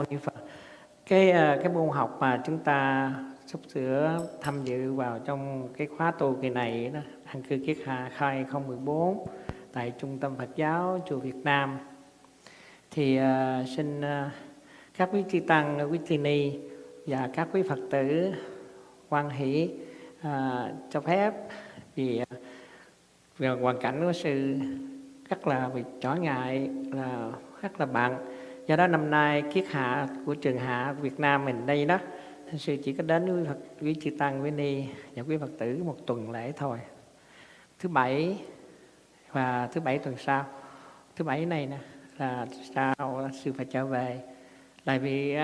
mâu ni phật. Cái ờ, cái môn học mà chúng ta sắp sửa tham dự vào trong cái khóa tu kỳ này đó an cư kiết hạ khai 014 tại trung tâm Phật giáo chùa Việt Nam. Thì uh, xin uh, các quý chư tăng quý chư ni và các quý phật tử quan hỷ uh, cho phép vì uh, hoàn cảnh của sư rất là bị trở ngại là rất là bận do đó năm nay kiết hạ của trường hạ Việt Nam mình đây đó sư chỉ có đến với Phật, quý chư tăng với ni và quý Phật tử một tuần lễ thôi. Thứ bảy và thứ bảy tuần sau. Thứ bảy này nè, là sao sư phải trở về. Tại vì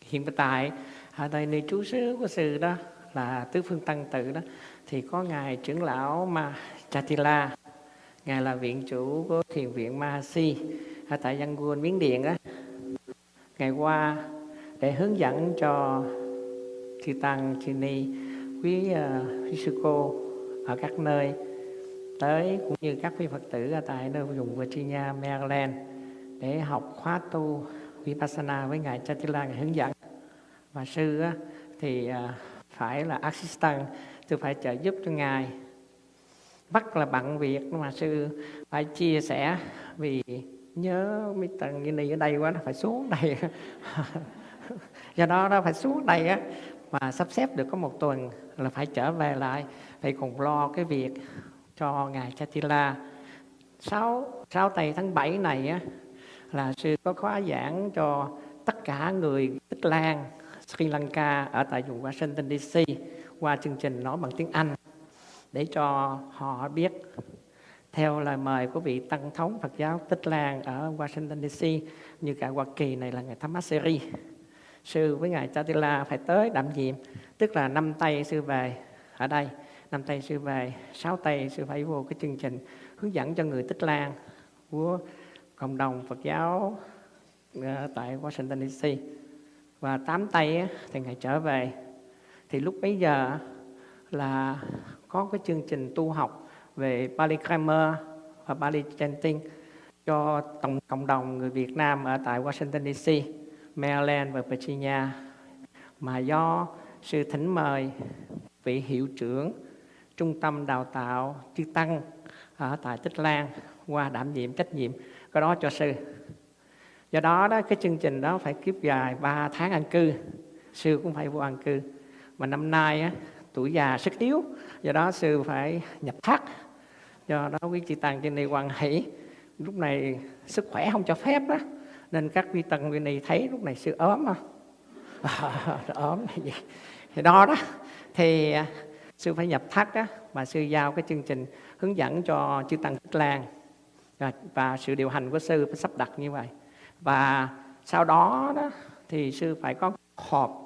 hiện tại ở đây nơi trú xứ của sư đó là tứ phương tăng tự đó, thì có ngài trưởng lão ma Chatila ngài là viện chủ của thiền viện Mahasi ở tại Yangon Miến Điện đó ngày qua để hướng dẫn cho chư tăng chư ni quý uh, quý sư cô ở các nơi tới cũng như các quý phật tử ở tại nơi vùng Virginia, Maryland để học khóa tu Vipassana với ngài Chatila ngài hướng dẫn. Và sư thì uh, phải là assistant tôi phải trợ giúp cho ngài. Bắt là bận việc mà sư phải chia sẻ vì nhớ mấy tầng như này ở đây quá, nó phải xuống đây. Do đó, nó phải xuống đây á, mà sắp xếp được có một tuần là phải trở về lại, phải cùng lo cái việc cho ngài Chatila. Sáu sáu tây tháng 7 này á, là sư có khóa giảng cho tất cả người Tích Lan, Sri Lanka ở tại vùng Washington DC qua chương trình nói bằng tiếng Anh để cho họ biết theo lời mời của vị tăng thống Phật giáo Tích Lan ở Washington DC như cả Hoa Kỳ này là ngài Thamaseri sư với ngài Chatila phải tới đảm nhiệm, tức là năm tay sư về ở đây. Năm tay sư về, sáu tay sư phải vô cái chương trình hướng dẫn cho người Tích Lan của cộng đồng Phật giáo ờ, tại Washington DC và tám tay thì ngài trở về. Thì lúc bấy giờ là có cái chương trình tu học về Pali Grammar và Pali Chanting cho tổng cộng đồng người Việt Nam ở tại Washington DC, Maryland và Virginia. Mà do sự thỉnh mời vị hiệu trưởng trung tâm đào tạo chư tăng ở tại Tích Lan qua đảm nhiệm trách nhiệm cái đó cho sư. Do đó đó cái chương trình đó phải kiếp dài 3 tháng ăn cư sư cũng phải vô ăn cư. Mà năm nay á, tuổi già sức yếu do đó sư phải nhập thắt do đó quý chị tăng trên đây quan hỷ. Lúc này sức khỏe không cho phép đó nên các quý tăng bên này thấy lúc này sư ốm không à, ốm gì? Thì đó đó. Thì à, sư phải nhập thắt đó mà sư giao cái chương trình hướng dẫn cho chư tăng Thích lan. Và sự điều hành của sư phải sắp đặt như vậy. Và sau đó đó thì sư phải có họp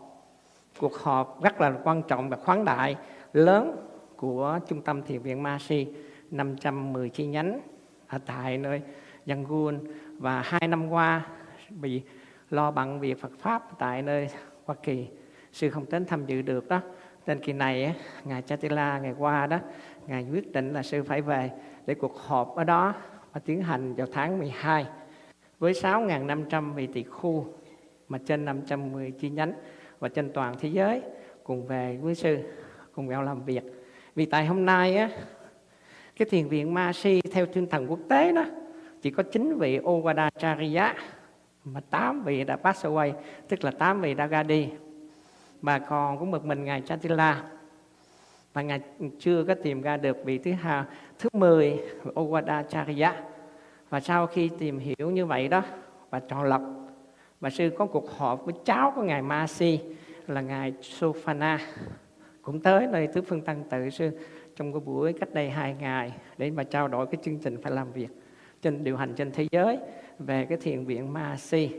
cuộc họp rất là quan trọng và khoáng đại, lớn của trung tâm thiền viện Masi 510 chi nhánh ở tại nơi Yangon. Và hai năm qua bị lo bận việc Phật pháp tại nơi Hoa Kỳ. Sư không đến tham dự được đó. Nên kỳ này ngài Chatila, ngày qua đó, ngài quyết định là sư phải về để cuộc họp ở đó và tiến hành vào tháng 12 với 6.500 vị tỳ khu mà trên 510 chi nhánh và trên toàn thế giới cùng về với sư, cùng nhau làm việc. Vì tại hôm nay á, cái thiền viện Ma Si theo tinh thần quốc tế đó, chỉ có 9 vị Owada Chariya mà 8 vị đã pass away, tức là 8 vị đã ra đi mà còn có một mình ngài Chatila và ngài chưa có tìm ra được vị thứ hai, thứ 10 Owada Chariya và sau khi tìm hiểu như vậy đó, và chọn lọc mà sư có cuộc họp với cháu của ngài Masi, là ngài Sofana. Cũng tới nơi tứ phương tăng tự sư, trong cái buổi cách đây hai ngày, để mà trao đổi cái chương trình phải làm việc trên, điều hành trên thế giới về cái thiền viện Masi.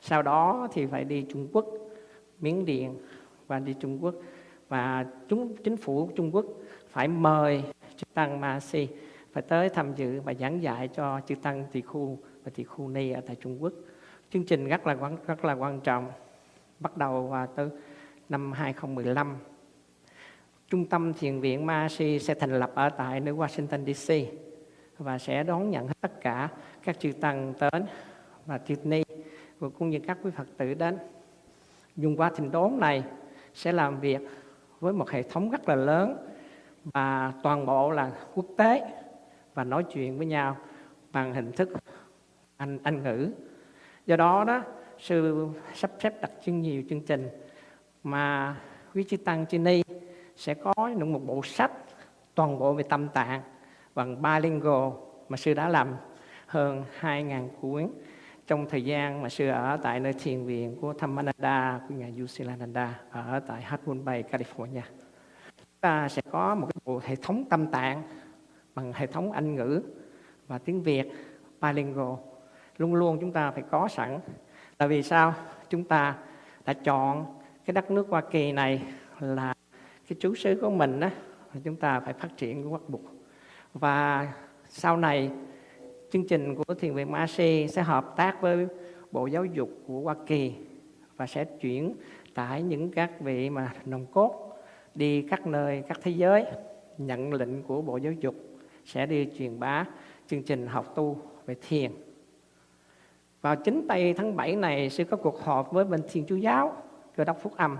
Sau đó thì phải đi Trung Quốc, Miến Điện, và đi Trung Quốc. Và chúng, chính phủ Trung Quốc phải mời chư tăng Masi, phải tới tham dự và giảng dạy cho chư tăng tỳ khu và tỳ khu ni ở tại Trung Quốc chương trình rất là quan, rất là quan trọng. Bắt đầu vào từ năm 2015 Trung tâm Thiền viện Mahasi sẽ thành lập ở tại New Washington DC và sẽ đón nhận tất cả các chư tăng đến và chư ni và cũng như các quý Phật tử đến. Dùng qua trình đốn này sẽ làm việc với một hệ thống rất là lớn và toàn bộ là quốc tế và nói chuyện với nhau bằng hình thức anh anh ngữ do đó đó sư sắp xếp đặc trưng nhiều chương trình mà quý chư tăng trên đây sẽ có những một bộ sách toàn bộ về tâm tạng bằng ba lingual mà sư đã làm hơn 2.000 cuốn trong thời gian mà sư ở tại nơi thiền viện của Thammananda của nhà Yusilananda ở tại Half Bay, California. Chúng ta sẽ có một cái bộ hệ thống tâm tạng bằng hệ thống Anh ngữ và tiếng Việt bilingual. Luôn luôn chúng ta phải có sẵn. Là vì sao? Chúng ta đã chọn cái đất nước Hoa Kỳ này là cái chú xứ của mình đó, chúng ta phải phát triển cái quốc buộc. Và sau này chương trình của Thiền viện Masi sẽ hợp tác với Bộ Giáo dục của Hoa Kỳ và sẽ chuyển tải những các vị mà nồng cốt đi các nơi, các thế giới nhận lệnh của Bộ Giáo dục sẽ đi truyền bá chương trình học tu về thiền. Vào chính tây tháng 7 này sẽ có cuộc họp với bên Thiên Chúa Giáo, Cơ đốc Phúc Âm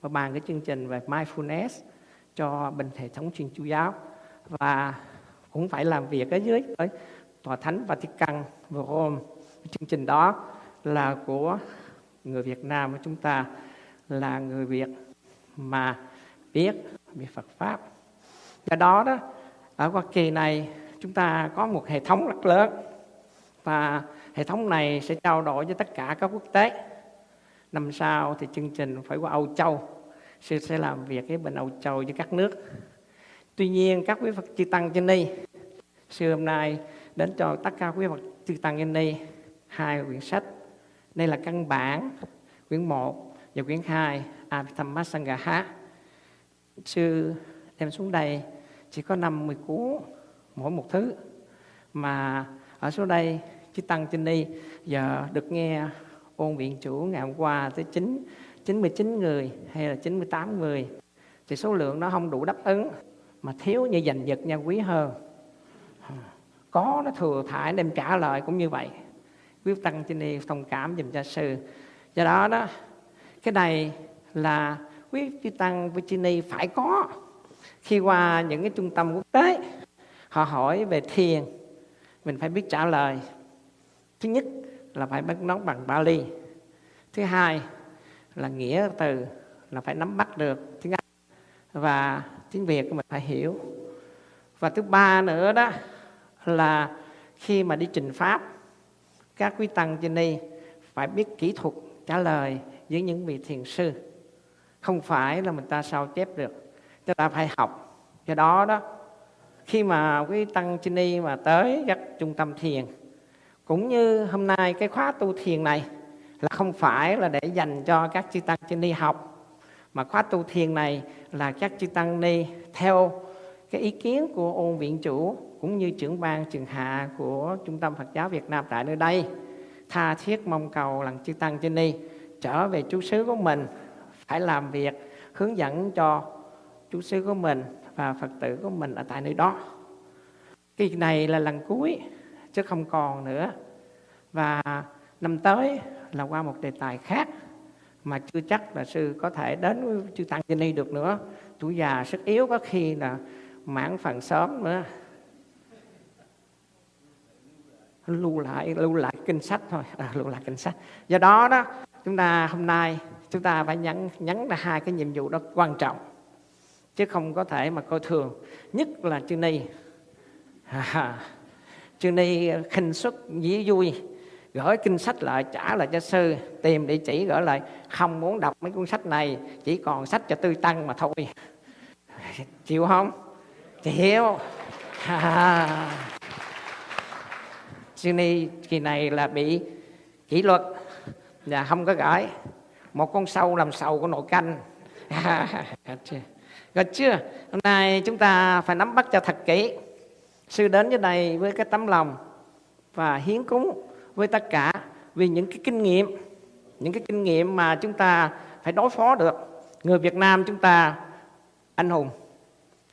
và bàn cái chương trình về mindfulness cho bên hệ thống Thiên Chúa Giáo và cũng phải làm việc ở dưới ở tòa thánh Vatican và Rome. Chương trình đó là của người Việt Nam của chúng ta là người Việt mà biết về Phật pháp. Do đó đó ở Hoa Kỳ này chúng ta có một hệ thống rất lớn và hệ thống này sẽ trao đổi với tất cả các quốc tế. Năm sau thì chương trình phải qua Âu Châu. Sư sẽ làm việc với bên Âu Châu với các nước. Tuy nhiên các quý Phật chư Tăng trên đây, sư hôm nay đến cho tất cả quý Phật chư Tăng trên đây hai quyển sách. Đây là căn bản, quyển 1 và quyển 2, Abhidhamma Sư đem xuống đây chỉ có 50 cuốn mỗi một thứ mà ở số đây chư tăng trên đây giờ được nghe ôn viện chủ ngày hôm qua tới 9 99 người hay là 98 người. Thì số lượng nó không đủ đáp ứng, mà thiếu như giành giật nha quý hơn có nó thừa thải đem trả lời cũng như vậy. Quý tăng trên đây thông cảm dùm cha sư. Do đó đó, cái này là quý chư tăng Virginia phải có. Khi qua những cái trung tâm quốc tế, họ hỏi về thiền, mình phải biết trả lời thứ nhất là phải bắt nó bằng Bali thứ hai là nghĩa từ là phải nắm bắt được tiếng Anh và tiếng Việt mình phải hiểu. Và thứ ba nữa đó là khi mà đi trình pháp, các quý tăng trên đây phải biết kỹ thuật trả lời với những vị thiền sư. Không phải là mình ta sao chép được chúng ta phải học. Do đó đó, khi mà quý tăng trên đi mà tới các trung tâm thiền cũng như hôm nay cái khóa tu thiền này là không phải là để dành cho các chư tăng trên ni học, mà khóa tu thiền này là các chư tăng ni theo cái ý kiến của ôn viện chủ cũng như trưởng ban, trường hạ của trung tâm Phật giáo Việt Nam tại nơi đây tha thiết mong cầu lần chư tăng trên ni trở về chú xứ của mình, phải làm việc hướng dẫn cho chú xứ của mình và Phật tử của mình ở tại nơi đó. Kỳ này là lần cuối chứ không còn nữa. Và năm tới là qua một đề tài khác mà chưa chắc là sư có thể đến với chư tăng trên ni được nữa. Tuổi già sức yếu có khi là mãn phần sớm nữa. lưu lại lưu lại kinh sách thôi à, lưu lại kinh sách do đó đó chúng ta hôm nay chúng ta phải nhấn nhấn là hai cái nhiệm vụ đó quan trọng chứ không có thể mà coi thường nhất là chư ni à, Sư ni ờ, khinh xuất dĩ vui. Gửi kinh sách lại, trả lại cho sư. Tìm địa chỉ gửi lại. Không muốn đọc mấy cuốn sách này, chỉ còn sách cho tư tăng mà thôi. Chịu không? Chịu. À. ni kỳ này là bị kỷ luật. Và không có gửi một con sâu làm sầu của nội canh. Được chưa? Hôm nay chúng ta phải nắm bắt cho thật kỹ. Sư đến với đây với cái tấm lòng và hiến cúng với tất cả vì những cái kinh nghiệm, những cái kinh nghiệm mà chúng ta phải đối phó được. Người Việt Nam chúng ta anh hùng.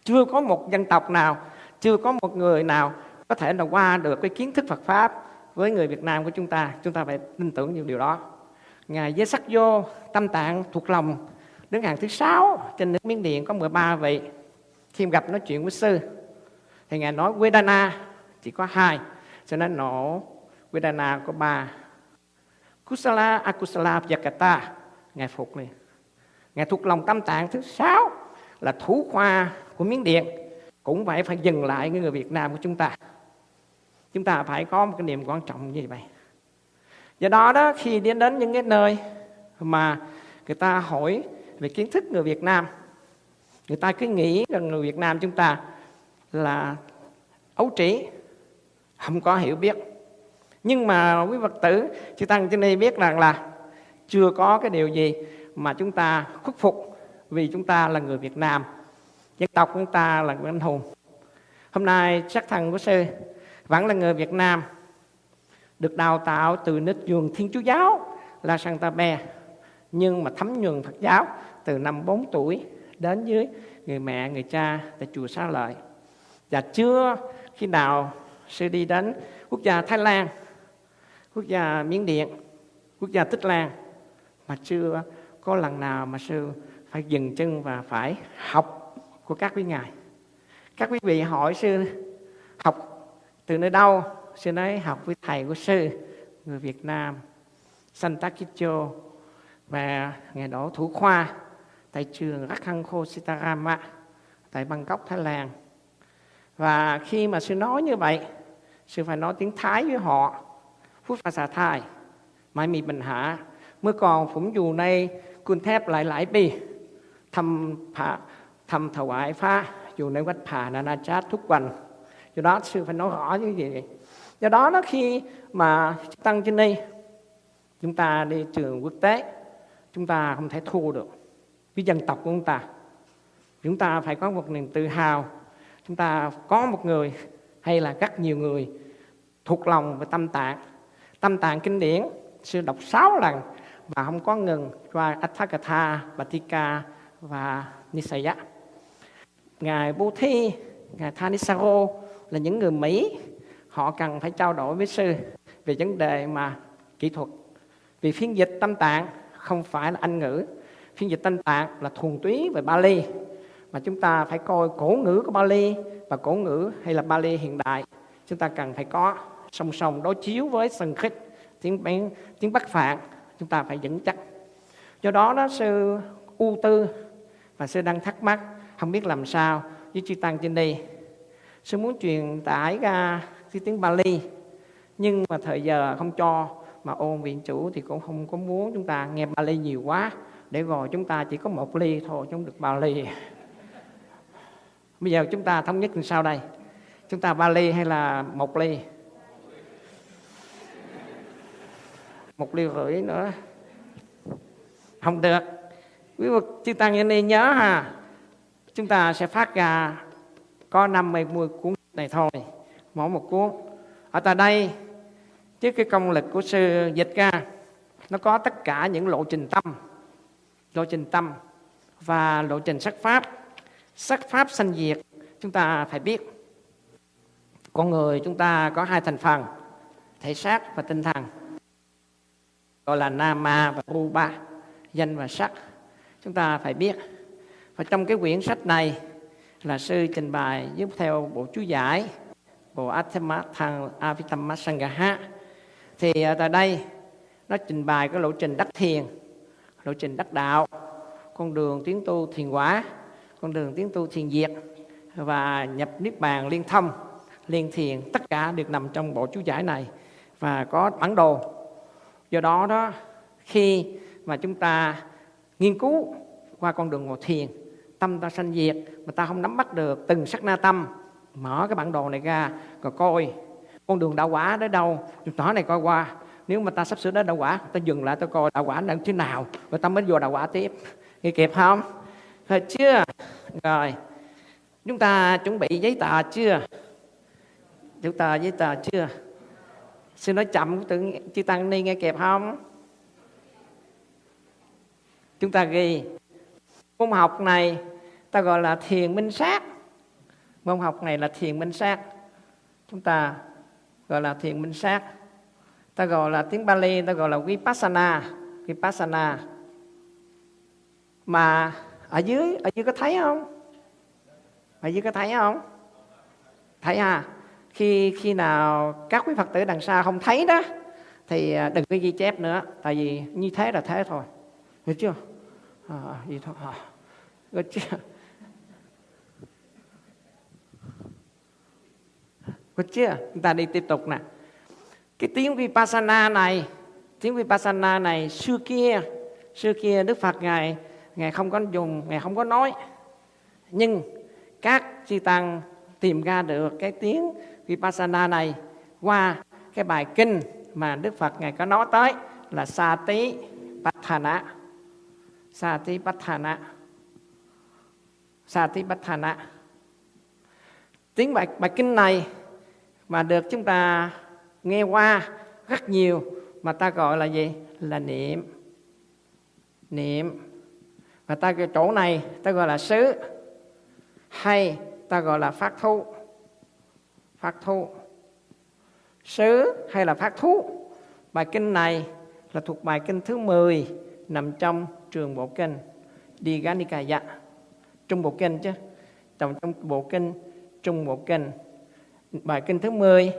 Chưa có một dân tộc nào, chưa có một người nào có thể là qua được cái kiến thức Phật Pháp với người Việt Nam của chúng ta chúng ta phải tin tưởng những điều đó ngài với sắc vô tâm tạng thuộc lòng đứng hàng thứ sáu trên nước miến điện có 13 vị khi gặp nói chuyện với sư thì ngài nói Vedana chỉ có hai, cho nên nó Vedana có ba. Kusala, Akusala Vyakata ngài phục liền. Ngài thuộc lòng tâm tạng thứ sáu, là thủ khoa của miếng điện. Cũng phải phải dừng lại người Việt Nam của chúng ta. Chúng ta phải có một cái niềm quan trọng như vậy. Do đó đó, khi đến đến những cái nơi mà người ta hỏi về kiến thức người Việt Nam, người ta cứ nghĩ rằng người Việt Nam chúng ta là ấu trĩ, không có hiểu biết. Nhưng mà quý Phật tử, chư tăng trên đây biết rằng là chưa có cái điều gì mà chúng ta khuất phục vì chúng ta là người Việt Nam. Dân tộc chúng ta là người anh hùng. Hôm nay sắc thần của sư vẫn là người Việt Nam, được đào tạo từ nít trường Thiên Chúa giáo là Santa Be, nhưng mà thấm nhuần Phật giáo từ năm 4 tuổi đến dưới người mẹ, người cha tại chùa Xá Lợi và chưa khi nào sư đi đến quốc gia Thái Lan, quốc gia Miến Điện, quốc gia Tích Lan, mà chưa có lần nào mà sư phải dừng chân và phải học của các quý ngài. Các quý vị hỏi sư, học từ nơi đâu? Sư nói, học với thầy của sư, người Việt Nam Santa Kicho và ngày đó thủ khoa, tại trường Rakhanko Sitarama, tại Bangkok, Thái Lan. Và khi mà sư nói như vậy, sư phải nói tiếng Thái với họ, phút và xà thai, mãi mì bình hạ. Mới còn phụng dù này, quân thép lại lại bì, thăm phá, thăm thầu ái phá, dù này quách phá là na chát thúc quần. Do đó sư phải nói rõ như vậy. Do đó nó khi mà tăng trên đây, chúng ta đi trường quốc tế, chúng ta không thể thua được với dân tộc của chúng ta. Chúng ta phải có một niềm tự hào chúng ta có một người hay là rất nhiều người thuộc lòng về tâm tạng tâm tạng kinh điển sư đọc 6 lần và không có ngừng qua Atthakatha, Batika và Nisaya. Ngài Bố Thi, Ngài Thanisaro là những người Mỹ họ cần phải trao đổi với sư về vấn đề mà kỹ thuật. Vì phiên dịch tâm tạng không phải là Anh ngữ, phiên dịch tâm tạng là thuần túy về Bali mà chúng ta phải coi cổ ngữ của Bali và cổ ngữ hay là Bali hiện đại. Chúng ta cần phải có song song đối chiếu với sân khích tiếng tiếng, tiếng Bắc Phạn. Chúng ta phải vững chắc. Do đó đó sư ưu tư và sư đang thắc mắc không biết làm sao với chư tăng trên đây sư muốn truyền tải ra cái tiếng Bali nhưng mà thời giờ không cho mà ôn viện chủ thì cũng không có muốn chúng ta nghe Bali nhiều quá. Để rồi chúng ta chỉ có một ly thôi chúng được Bali bây giờ chúng ta thống nhất làm sao đây? Chúng ta ba ly hay là một ly? Một ly rưỡi nữa. Không được. Quý vị chư tăng Nhân này nhớ ha. Chúng ta sẽ phát ra có năm mươi cuốn này thôi. Mỗi một cuốn. Ở tại đây, trước cái công lực của sư dịch ra nó có tất cả những lộ trình tâm, lộ trình tâm và lộ trình sắc pháp sắc pháp sanh diệt, chúng ta phải biết. Con người chúng ta có hai thành phần, thể xác và tinh thần. Gọi là nama và rupa, danh và sắc. Chúng ta phải biết. Và trong cái quyển sách này là sư trình bày giúp theo bộ chú giải, bộ Atthama Thang Avitama thì à, tại đây nó trình bày cái lộ trình đắc thiền, lộ trình đắc đạo, con đường tiến tu thiền quả con đường tiến tu thiền diệt và nhập niết bàn liên thông liên thiền, tất cả được nằm trong bộ chú giải này và có bản đồ. Do đó đó, khi mà chúng ta nghiên cứu qua con đường ngồi thiền, tâm ta sanh diệt mà ta không nắm bắt được từng sắc na tâm, mở cái bản đồ này ra, rồi coi con đường đạo quả đến đâu. Chúng tỏ này coi qua, nếu mà ta sắp sửa đến đạo quả, ta dừng lại, ta coi đạo quả đang thế nào, rồi ta mới vô đạo quả tiếp. Nghe kịp không? Rồi chưa? Rồi. Chúng ta chuẩn bị giấy tờ chưa? Chúng ta giấy tờ chưa? Xin nói chậm, tự chư tăng ni nghe kịp không? Chúng ta ghi. Môn học này ta gọi là thiền minh sát. Môn học này là thiền minh sát. Chúng ta gọi là thiền minh sát. Ta gọi là tiếng Bali, ta gọi là Vipassana. Vipassana. Mà ở dưới ở dưới có thấy không? Ở dưới có thấy không? Thấy à khi khi nào các quý phật tử đằng xa không thấy đó thì à, đừng có ghi chép nữa. Tại vì như thế là thế thôi. Hiểu chưa? Ờ, à, gì thôi. Ờ, à, hiểu chưa? Hiểu chưa? Chúng ta đi tiếp tục nè. Cái tiếng Vipassana này, tiếng Vipassana này xưa kia, xưa kia Đức Phật ngài ngài không có dùng, ngài không có nói. Nhưng các chư tăng tìm ra được cái tiếng Vipassana này qua cái bài kinh mà Đức Phật ngài có nói tới là Sati Patthana. Sati Patthana. Sati Patthana. Tiếng bài bài kinh này mà được chúng ta nghe qua rất nhiều mà ta gọi là gì là niệm niệm và ta cái chỗ này, ta gọi là xứ. Hay, ta gọi là phát thu phát thu xứ hay là phát thu bài kinh này là thuộc bài kinh thứ 10 nằm trong trường bộ kinh Diganikaya. Trung bộ kinh chứ. Trong trong bộ kinh, trung bộ kinh. Bài kinh thứ 10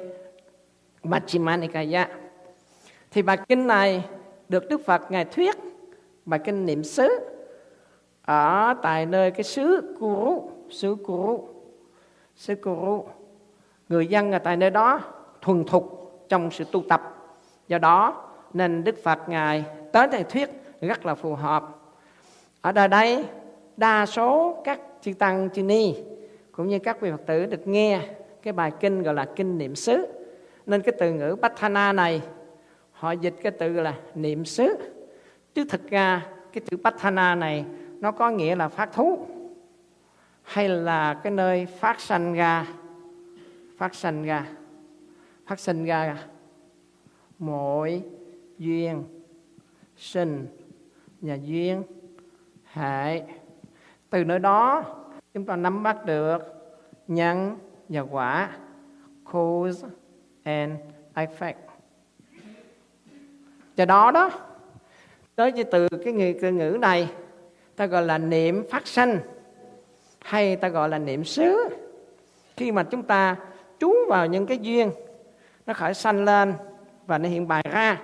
Majjhima thì bài kinh này được Đức Phật ngài thuyết, bài kinh niệm xứ ở tại nơi cái xứ Kuru xứ Kuru xứ Kuru người dân ở tại nơi đó thuần thục trong sự tu tập. Do đó nên Đức Phật ngài tới đây thuyết rất là phù hợp. Ở đời đây, đa số các chư tăng, chư ni cũng như các vị phật tử được nghe cái bài kinh gọi là kinh niệm xứ. Nên cái từ ngữ Patthana này, họ dịch cái từ là niệm xứ. Chứ thực ra cái chữ Patthana này nó có nghĩa là phát thú hay là cái nơi phát sanh ra phát sanh ra phát sinh ra mỗi duyên sinh nhà duyên hệ. Từ nơi đó chúng ta nắm bắt được nhân và quả cause and effect. Do đó đó tới từ cái ngữ, cái ngữ này ta gọi là niệm phát sanh, hay ta gọi là niệm xứ. Khi mà chúng ta trú vào những cái duyên, nó khởi sanh lên và nó hiện bài ra,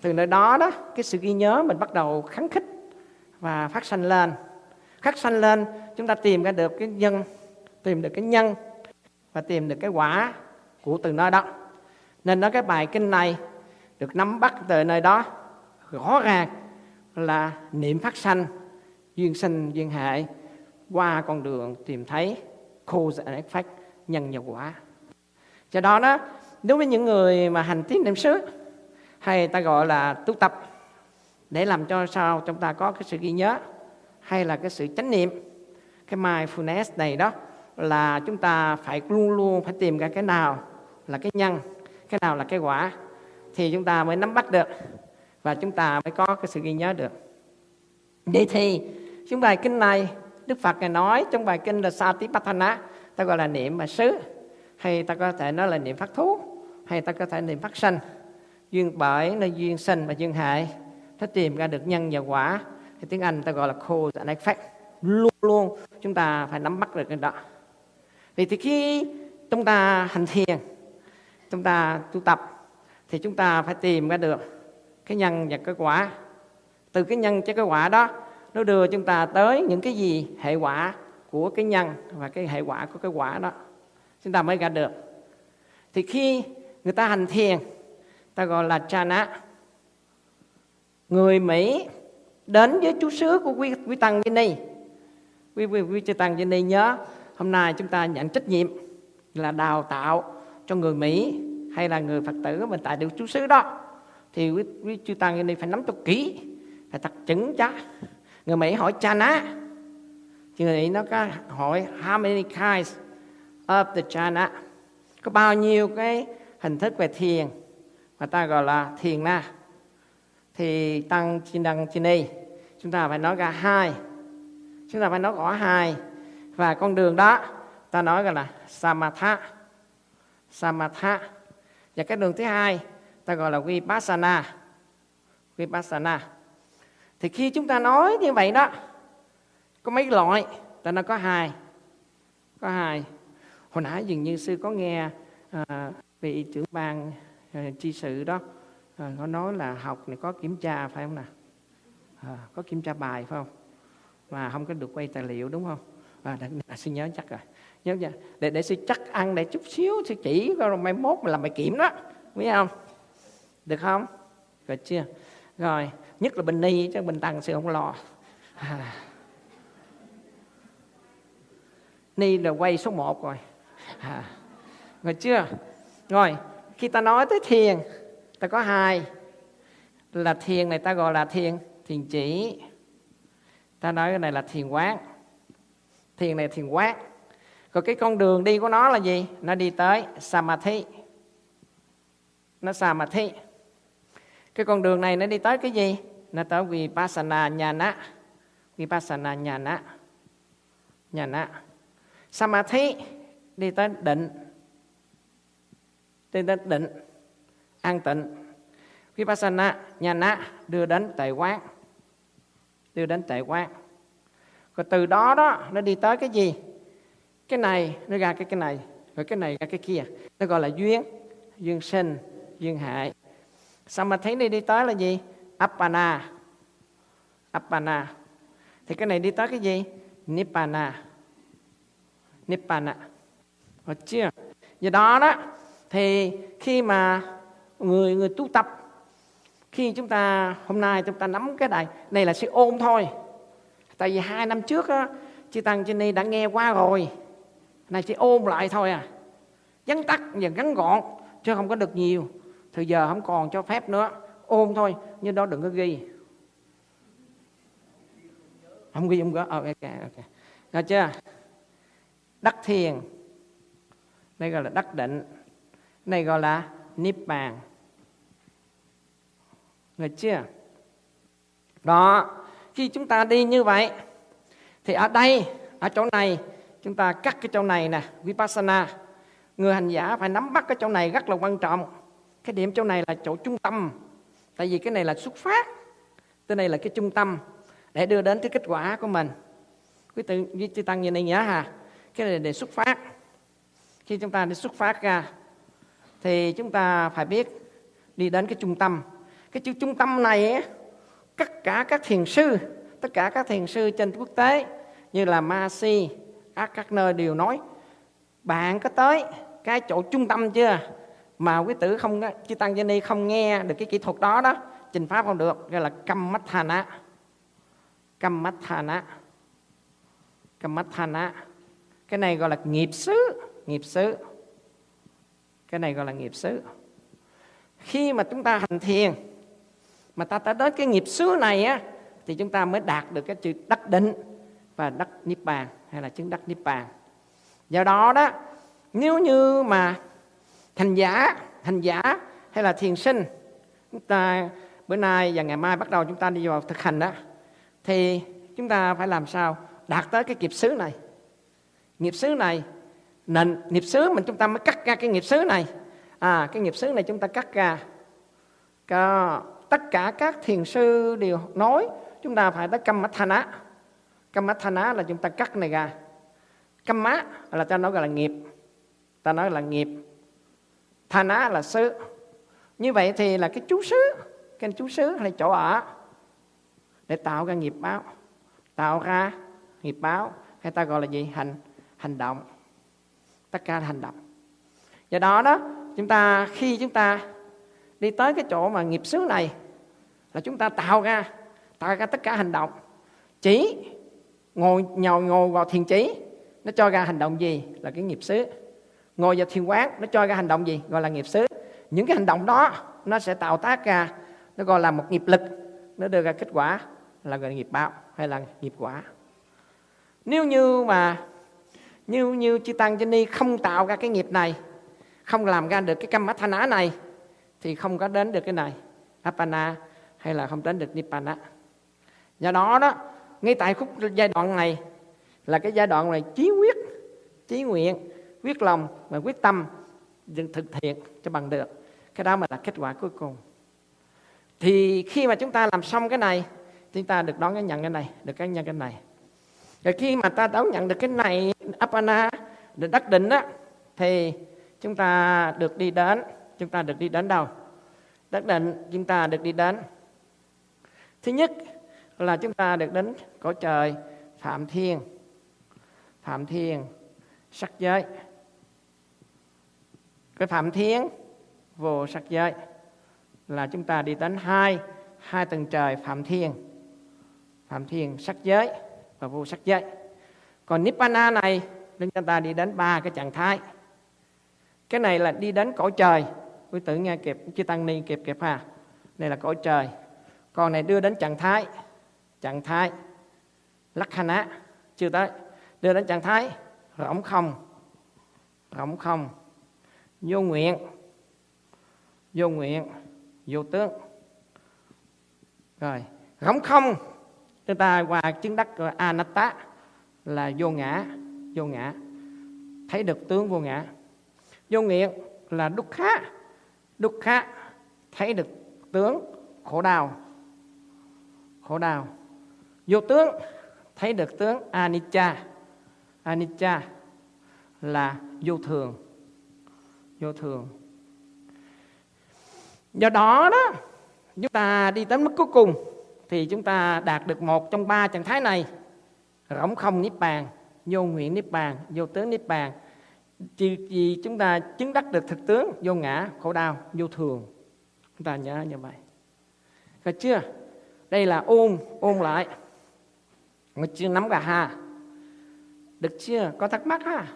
từ nơi đó đó, cái sự ghi nhớ mình bắt đầu kháng khích và phát sanh lên. Phát sanh lên, chúng ta tìm ra được cái nhân, tìm được cái nhân và tìm được cái quả của từ nơi đó. Nên nói cái bài kinh này được nắm bắt từ nơi đó, rõ ràng là niệm phát sanh duyên sinh duyên hệ qua con đường tìm thấy cause and effect nhân và quả. Do đó đó, đối với những người mà hành tiến niệm xứ, hay ta gọi là tu tập, để làm cho sao chúng ta có cái sự ghi nhớ, hay là cái sự chánh niệm, cái mindfulness này đó, là chúng ta phải luôn luôn phải tìm ra cái nào là cái nhân, cái nào là cái quả, thì chúng ta mới nắm bắt được, và chúng ta mới có cái sự ghi nhớ được. Vậy thì trong bài kinh này, đức phật ngài nói trong bài kinh là satipatthana ta gọi là niệm mà xứ hay ta có thể nói là niệm phát thú, hay ta có thể niệm phát sanh. Duyên bởi là duyên sinh và duyên hại ถ้ tìm ra được nhân và quả. Thì tiếng Anh ta gọi là cause and effect luôn luôn, chúng ta phải nắm bắt được cái đó. Vì thì khi chúng ta hành thiền, chúng ta tu tập, thì chúng ta phải tìm ra được cái nhân và cái quả. Từ cái nhân cho cái quả đó nó đưa chúng ta tới những cái gì hệ quả của cái nhân và cái hệ quả của cái quả đó. Chúng ta mới ra được. Thì khi người ta hành thiền ta gọi là chana người mỹ đến với chú sứ của quý, quý tăng vinny quý, quý, quý chư tăng vinny nhớ hôm nay chúng ta nhận trách nhiệm là đào tạo cho người Mỹ hay là người Phật tử mình tại được chú xứ đó. Thì quý, quý chư tăng vinny phải nắm cho kỹ phải thật chứng chắc người Mỹ hỏi cha ná người Mỹ nó có hỏi, how many kinds of the China? Có bao nhiêu cái hình thức về thiền? Mà ta gọi là thiền na. Thì tăng chi đăng chi đi chúng ta phải nói ra hai. Chúng ta phải nói rõ hai. Và con đường đó, ta nói gọi là samatha. Samatha. Và cái đường thứ hai, ta gọi là vipassana. Vipassana thì khi chúng ta nói như vậy đó có mấy loại ta nó có hai có hai. Hồi nãy dường như sư có nghe à, vị trưởng ban à, chi sự đó à, có nói là học này có kiểm tra phải không nào? À, có kiểm tra bài phải không? Mà không có được quay tài liệu đúng không? À, để, à, sư nhớ chắc rồi. Nhớ chưa? Để để sư chắc ăn để chút xíu sư chỉ rồi mai mốt mà làm bài kiểm đó. Biết không? Được không? Rồi chưa? Rồi nhất là bên ni, chứ bên tăng sư không lo. À. ni là quay số 1 rồi. À. rồi chưa? Rồi khi ta nói tới thiền, ta có hai. Là thiền này ta gọi là thiền thiền chỉ. Ta nói cái này là thiền quán. Thiền này thiền quán. Còn cái con đường đi của nó là gì? Nó đi tới samadhi. Nó samadhi. Cái con đường này nó đi tới cái gì? Nó tới vipassana nhana vipassana nhana nhana samadhi, đi tới định. Đi tới định. An tịnh. Vipassana nhana đưa đến tệ quán. Đưa đến tệ quán. Rồi từ đó đó, nó đi tới cái gì? Cái này, nó ra cái cái này. Rồi cái này ra cái kia. Nó gọi là duyên. Duyên sinh, duyên hại. Sao mà thấy đi đi tới là gì? Appana appana thì cái này đi tới cái gì? Nibbana. Nibbana. Được chưa? Do đó đó, thì khi mà người người tu tập, khi chúng ta, hôm nay chúng ta nắm cái này này là sự ôm thôi. Tại vì hai năm trước á chị tăng trên đây đã nghe qua rồi. Này chỉ ôm lại thôi à. Vắn tắt và ngắn gọn, chứ không có được nhiều. Thì giờ không còn cho phép nữa. Ôm thôi nhưng đó đừng có ghi. Không ghi không có. Oh, ok ok. Nghe chưa? Đắc thiền. Đây gọi là đắc định. Này gọi là niết bàn nghe chưa? Đó. Khi chúng ta đi như vậy thì ở đây ở chỗ này chúng ta cắt cái chỗ này nè vipassana. Người hành giả phải nắm bắt cái chỗ này rất là quan trọng. Cái điểm chỗ này là chỗ trung tâm tại vì cái này là xuất phát cái này là cái trung tâm để đưa đến cái kết quả của mình. Quý tự với chư tăng như này nhớ hà cái này để xuất phát. Khi chúng ta đi xuất phát ra thì chúng ta phải biết đi đến cái trung tâm. Cái chữ trung tâm này ấy, tất cả các thiền sư tất cả các thiền sư trên quốc tế như là Masi các các nơi đều nói bạn có tới cái chỗ trung tâm chưa? Mà quý tử không chư tăng ni không nghe được cái kỹ thuật đó đó, trình pháp không được, gọi là cam mắt thana cam mắt thana cam mắt thana cái này gọi là nghiệp xứ nghiệp xứ. Cái này gọi là nghiệp xứ. Khi mà chúng ta hành thiền, mà ta tới đến cái nghiệp xứ này á, thì chúng ta mới đạt được cái chữ đắc định và đắc niết bàn, hay là chứng đắc niết bàn. Do đó đó, nếu như mà thành giả thành giả hay là thiền sinh. Chúng ta, bữa nay và ngày mai bắt đầu chúng ta đi vào thực hành đó. Thì chúng ta phải làm sao đạt tới cái nghiệp xứ này? Nghiệp xứ này, nền nghiệp xứ mình chúng ta mới cắt ra cái nghiệp xứ này. À cái nghiệp xứ này chúng ta cắt ra. Có tất cả các thiền sư đều nói chúng ta phải tới căm mắt thana căm mắt thana là chúng ta cắt này ra. Căm mắt là ta nói gọi là nghiệp. Ta nói là nghiệp thana là xứ như vậy thì là cái chú xứ cái chú xứ hay chỗ ở để tạo ra nghiệp báo, tạo ra nghiệp báo hay ta gọi là gì? Hành hành động. Tất cả là hành động. Do đó đó, chúng ta, khi chúng ta đi tới cái chỗ mà nghiệp xứ này, là chúng ta tạo ra tạo ra tất cả hành động. Chỉ ngồi, nhồi ngồi vào thiền trí nó cho ra hành động gì? Là cái nghiệp xứ ngồi vào thiền quán, nó cho ra hành động gì? Gọi là nghiệp xứ. Những cái hành động đó, nó sẽ tạo tác ra, nó gọi là một nghiệp lực. Nó đưa ra kết quả là gọi là nghiệp báo hay là nghiệp quả. Nếu như mà như như chư tăng chư ni không tạo ra cái nghiệp này, không làm ra được cái cam mắt thanh á này, thì không có đến được cái này apana hay là không đến được nibbana. Do đó đó, ngay tại khúc giai đoạn này, là cái giai đoạn này chí quyết, chí nguyện quyết lòng và quyết tâm thực hiện cho bằng được. Cái đó mà là kết quả cuối cùng. Thì khi mà chúng ta làm xong cái này, chúng ta được đón cái nhận cái này, được cái nhận cái này. Rồi khi mà ta đón nhận được cái này, apana, được đắc định á, thì chúng ta được đi đến, chúng ta được đi đến đâu? Đắc định, chúng ta được đi đến. Thứ nhất là chúng ta được đến cõi trời phạm thiên. Phạm thiên, sắc giới cái phạm thiên vô sắc giới, là chúng ta đi đến hai hai tầng trời phạm thiên phạm thiên sắc giới và vô sắc giới. Còn nibbana này chúng ta đi đến ba cái trạng thái. Cái này là đi đến cõi trời. Quý tử nghe kịp, chư tăng ni kịp kịp ha. Đây là cõi trời. Còn này đưa đến trạng thái trạng thái lakhana, chưa tới. Đưa đến trạng thái rỗng không rỗng không vô nguyện. Vô nguyện. Vô tướng rồi, rỗng không. Chúng ta qua chứng đắc anatta là vô ngã vô ngã. Thấy được tướng vô ngã. Vô nguyện là đúc khá. Đúc khá, thấy được tướng, khổ đau. Khổ đau. Vô tướng, thấy được tướng anicca. Anicca là vô thường vô thường. Do đó đó, chúng ta đi đến mức cuối cùng thì chúng ta đạt được một trong ba trạng thái này. Rỗng không niết bàn, vô nguyện niết bàn, vô tướng niết bàn. Chỉ vì chúng ta chứng đắc được thực tướng vô ngã, khổ đau, vô thường. Chúng ta nhớ như vậy. Được chưa? Đây là ôn ôn lại. Mà chưa nắm cả ha. Được chưa? Có thắc mắc ha?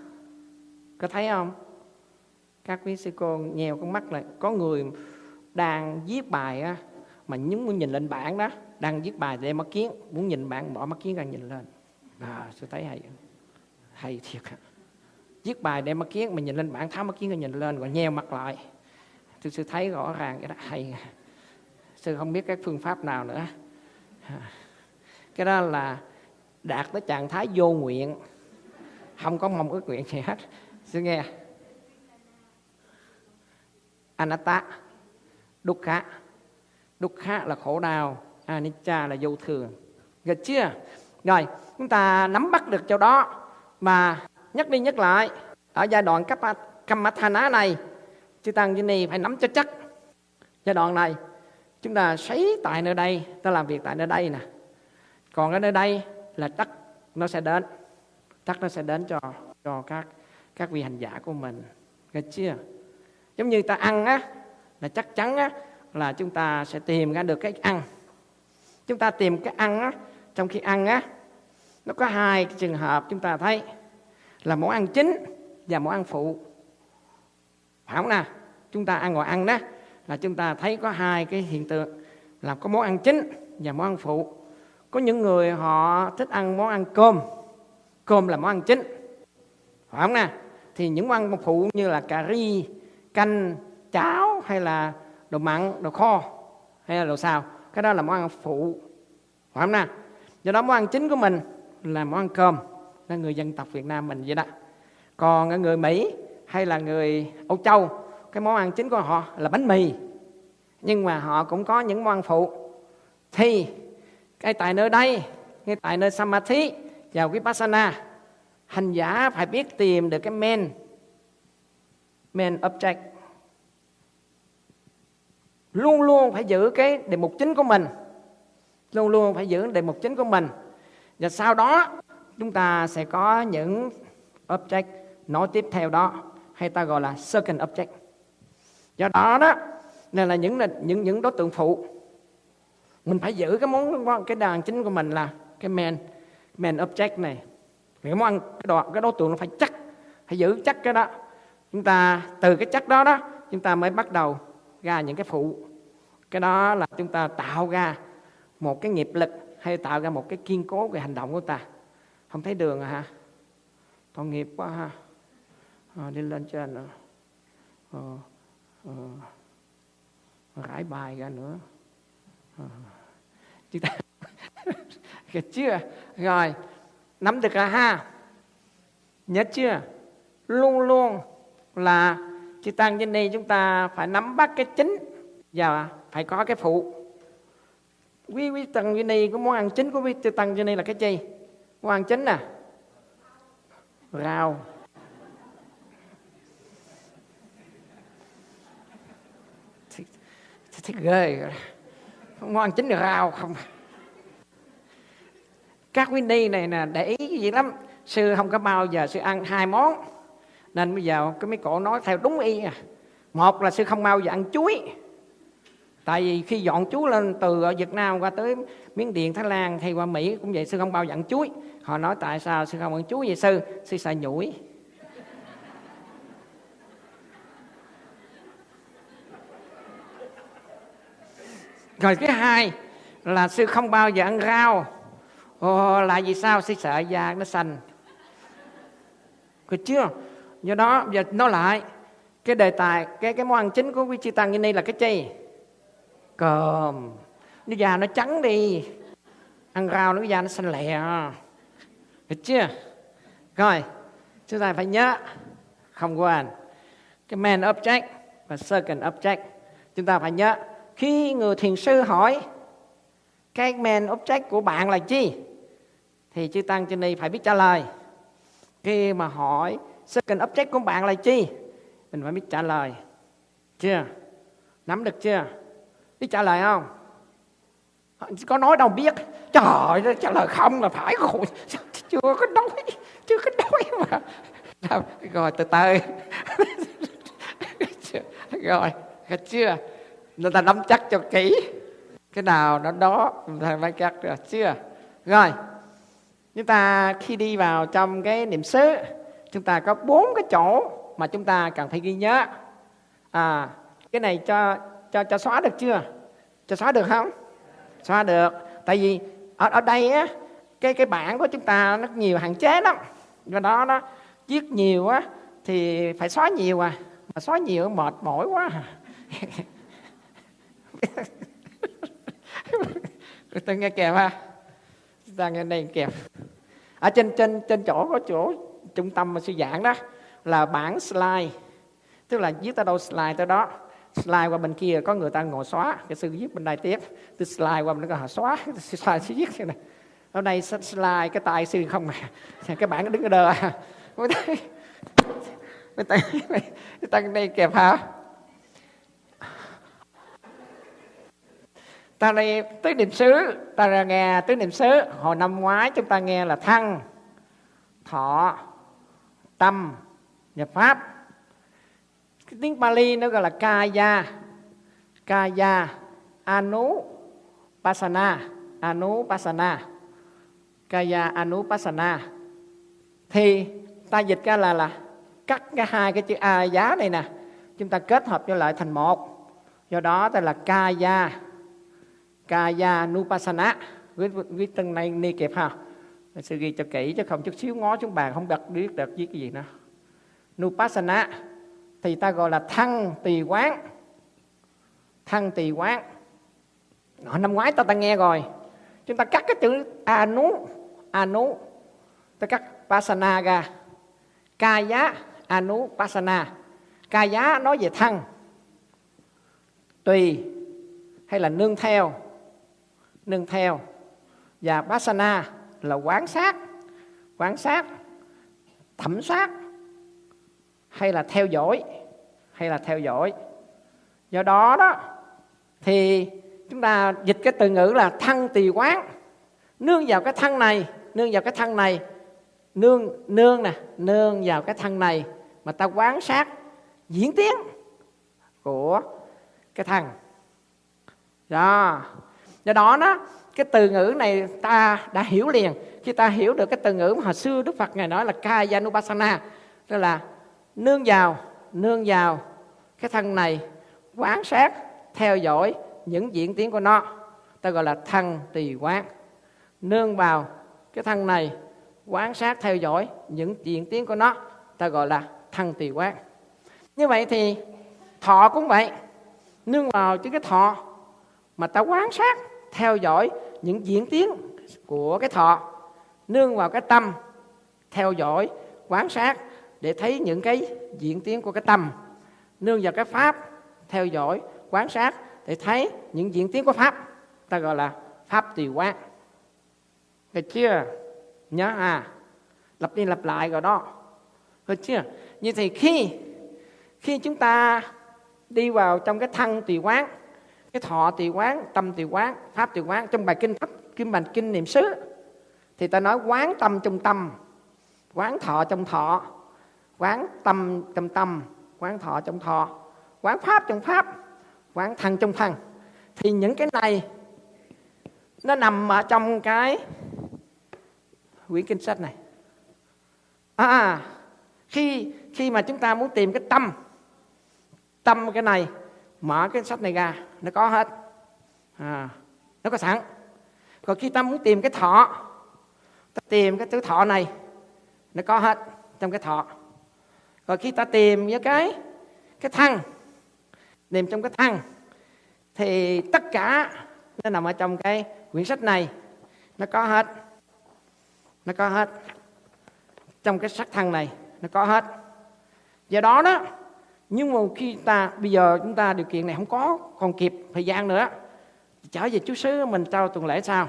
Có thấy không? Các quý sư cô nhèo con mắt lại. Có người đang viết bài á mà nhúng muốn nhìn lên bảng đó đang viết bài để mắt kiến muốn nhìn bảng bỏ mắt kiến ra nhìn lên. À, sư thấy hay. Hay thiệt viết bài để mắt kiến mà nhìn lên bảng tháo mắt kiến ra nhìn lên rồi nheo mặt lại. Tôi sư thấy rõ ràng cái đó. Hay. Sư không biết cái phương pháp nào nữa. Cái đó là đạt tới trạng thái vô nguyện. Không có mong ước nguyện gì hết. Sư nghe anatta. Dukkha. Dukkha là khổ đau. Anicca là vô thường. Được chưa? Rồi, chúng ta nắm bắt được chỗ đó mà nhắc đi nhắc lại. Ở giai đoạn cấp Kamathana này chư tăng như ni phải nắm cho chắc. Giai đoạn này, chúng ta sấy tại nơi đây, ta làm việc tại nơi đây nè. Còn ở nơi đây là đất nó sẽ đến. Đất nó sẽ đến cho cho các các vị hành giả của mình. Được chưa? Giống như ta ăn á, là chắc chắn á, là chúng ta sẽ tìm ra được cái ăn. Chúng ta tìm cái ăn á, trong khi ăn á, nó có hai cái trường hợp chúng ta thấy. Là món ăn chính và món ăn phụ. Phải không nào? Chúng ta ăn ngồi ăn đó, là chúng ta thấy có hai cái hiện tượng. Là có món ăn chính và món ăn phụ. Có những người họ thích ăn món ăn cơm. Cơm là món ăn chính. Phải không nè thì những món ăn phụ như là cà ri canh cháo hay là đồ mặn, đồ kho hay là đồ xào. Cái đó là món ăn phụ. Phải không nè do đó món ăn chính của mình là món ăn cơm. Là người dân tộc Việt Nam mình vậy đó. Còn người Mỹ hay là người Âu Châu, cái món ăn chính của họ là bánh mì. Nhưng mà họ cũng có những món ăn phụ. Thì cái tại nơi đây, ngay tại nơi Samadhi và Vipassana, hành giả phải biết tìm được cái men men object. Luôn luôn phải giữ cái đề mục chính của mình. Luôn luôn phải giữ đề mục chính của mình. Và sau đó, chúng ta sẽ có những object nói tiếp theo đó, hay ta gọi là second object. Do đó đó này là những những những đối tượng phụ, mình phải giữ cái món cái đàn chính của mình là cái main main object này. Cái món ăn, cái đoạn cái đối tượng nó phải chắc, phải giữ chắc cái đó chúng ta từ cái chắc đó đó chúng ta mới bắt đầu ra những cái phụ. Cái đó là chúng ta tạo ra một cái nghiệp lực hay tạo ra một cái kiên cố về hành động của ta. Không thấy đường à hả? Tội nghiệp quá ha. À, đi lên trên nữa. À, à, rải bài ra nữa. À, chúng ta Được chưa? Rồi nắm được à ha. Nhớ chưa? Luôn luôn là chư tăng trên đây chúng ta phải nắm bắt cái chính và phải có cái phụ. Quý quý tăng trên đây có món ăn chính của quý chư tăng trên đây là cái gì món ăn chính nè rau. Thích ghê món ăn chính là rau không? Các quý ni này nè, để ý gì lắm. Sư không có bao giờ sư ăn hai món nên bây giờ cái mấy cổ nói theo đúng y à. Một là sư không bao giờ ăn chuối. Tại vì khi dọn chuối lên từ ở Việt Nam qua tới Miến Điện Thái Lan hay qua Mỹ cũng vậy sư không bao giờ ăn chuối. Họ nói tại sao sư không ăn chuối vậy sư? Sư sợ nhủi. Rồi cái hai là sư không bao giờ ăn rau. Ồ, là vì sao? Sư sợ da nó xanh. Được chưa? Do đó, giờ nói lại, cái đề tài, cái cái món ăn chính của quý chi tăng như này là cái chi? Cơm. Nó già nó trắng đi. Ăn rau nó già nó xanh lẹ. Được chưa? Rồi, chúng ta phải nhớ, không quên, cái main object và second object. Chúng ta phải nhớ, khi người thiền sư hỏi, cái main object của bạn là chi? Thì chư tăng trên đây phải biết trả lời. Khi mà hỏi second object của bạn là chi? Mình phải biết trả lời. Chưa? Nắm được chưa? Biết trả lời không? Có nói đâu biết. Trời ơi, trả lời không là phải rồi chưa có nói. Chưa có nói mà. Rồi, từ từ. Rồi chưa? Người ta nắm chắc cho kỹ. Cái nào nó đó thầy phải chắc được. Chưa? Rồi. Chúng ta khi đi vào trong cái niệm xứ chúng ta có bốn cái chỗ mà chúng ta cần phải ghi nhớ. À cái này cho cho cho xóa được chưa? Cho xóa được không? Xóa được. Tại vì ở ở đây á, cái cái bảng của chúng ta nó nhiều hạn chế lắm. Do đó nó viết nhiều á, thì phải xóa nhiều à. Mà xóa nhiều mệt mỏi quá à. tôi nghe kèm ha. Ta nghe đây kèm. Ở trên trên trên chỗ có chỗ trung tâm mà sư giảng đó, là bảng slide. Tức là viết tới đâu slide tới đó. Slide qua bên kia có người ta ngồi xóa, cái sư viết bên đây tiếp. Từ slide qua bên đó họ xóa slide sư viết này hôm nay slide cái tay sư không mà cái bảng đứng ở đờ à? mới tay mới tay người đây kẹp hả? Ta đây tứ niệm xứ, ta ra nghe tứ niệm xứ. Hồi năm ngoái chúng ta nghe là thăng, thọ tâm và pháp. Cái tiếng Pali nó gọi là kaya. Kaya anu pasana anu pasana kaya anu pasana thì ta dịch ra là là cắt cái hai cái chữ a giá này nè. Chúng ta kết hợp cho lại thành một. Do đó ta là kaya. Kaya Nupasana viết, viết từng này ni kịp ha? Sư ghi cho kỹ chứ không chút xíu ngó xuống bàn không đặt biết đặt viết cái gì nữa. Nupassana thì ta gọi là thăng tỳ quán. Thăng tỳ quán. Đó, năm ngoái ta ta nghe rồi. Chúng ta cắt cái chữ anu anu. Ta cắt pasana ra. Kaya anu pasana kaya nói về thăng. Tùy hay là nương theo. Nương theo. Và pasana là quán sát quán sát, thẩm sát, hay là theo dõi, hay là theo dõi. Do đó đó, thì chúng ta dịch cái từ ngữ là thân tỳ quán. Nương vào cái thân này, nương vào cái thân này, nương nương nè, nương vào cái thân này mà ta quán sát diễn tiến của cái thân đó. Do đó đó cái từ ngữ này ta đã hiểu liền. Khi ta hiểu được cái từ ngữ mà hồi xưa Đức Phật ngài nói là Kayanupasana, tức là nương vào nương vào. Cái thân này quán sát, theo dõi những diễn tiến của nó. Ta gọi là thân tỳ quán. Nương vào, cái thân này quán sát, theo dõi những diễn tiến của nó. Ta gọi là thân tỳ quán. Như vậy thì thọ cũng vậy. Nương vào chứ cái thọ mà ta quán sát, theo dõi những diễn tiến của cái thọ, nương vào cái tâm, theo dõi quan sát để thấy những cái diễn tiến của cái tâm. Nương vào cái pháp, theo dõi quan sát để thấy những diễn tiến của pháp, ta gọi là pháp tùy quán. Được chưa? Nhớ à? Lặp đi lặp lại rồi đó. Được chưa? Như thì khi khi chúng ta đi vào trong cái thân tùy quán cái thọ tỳ quán, tâm tỳ quán, pháp tỳ quán, trong bài kinh pháp kim bài kinh niệm xứ, thì ta nói quán tâm trong tâm, quán thọ trong thọ, quán tâm trong tâm, quán thọ trong thọ, quán pháp trong pháp, quán thân trong thân. Thì những cái này, nó nằm ở trong cái quyển kinh sách này. À, à khi khi mà chúng ta muốn tìm cái tâm tâm cái này, mở cái sách này ra nó có hết. À, nó có sẵn. Còn khi ta muốn tìm cái thọ ta tìm cái thứ thọ này nó có hết trong cái thọ. Rồi khi ta tìm với cái cái thăng, tìm trong cái thăng, thì tất cả nó nằm ở trong cái quyển sách này. Nó có hết. Nó có hết. Trong cái sắc thăng này nó có hết. Do đó đó nhưng mà khi ta, bây giờ chúng ta điều kiện này không có còn kịp thời gian nữa trở về chú xứ mình trao tuần lễ sao?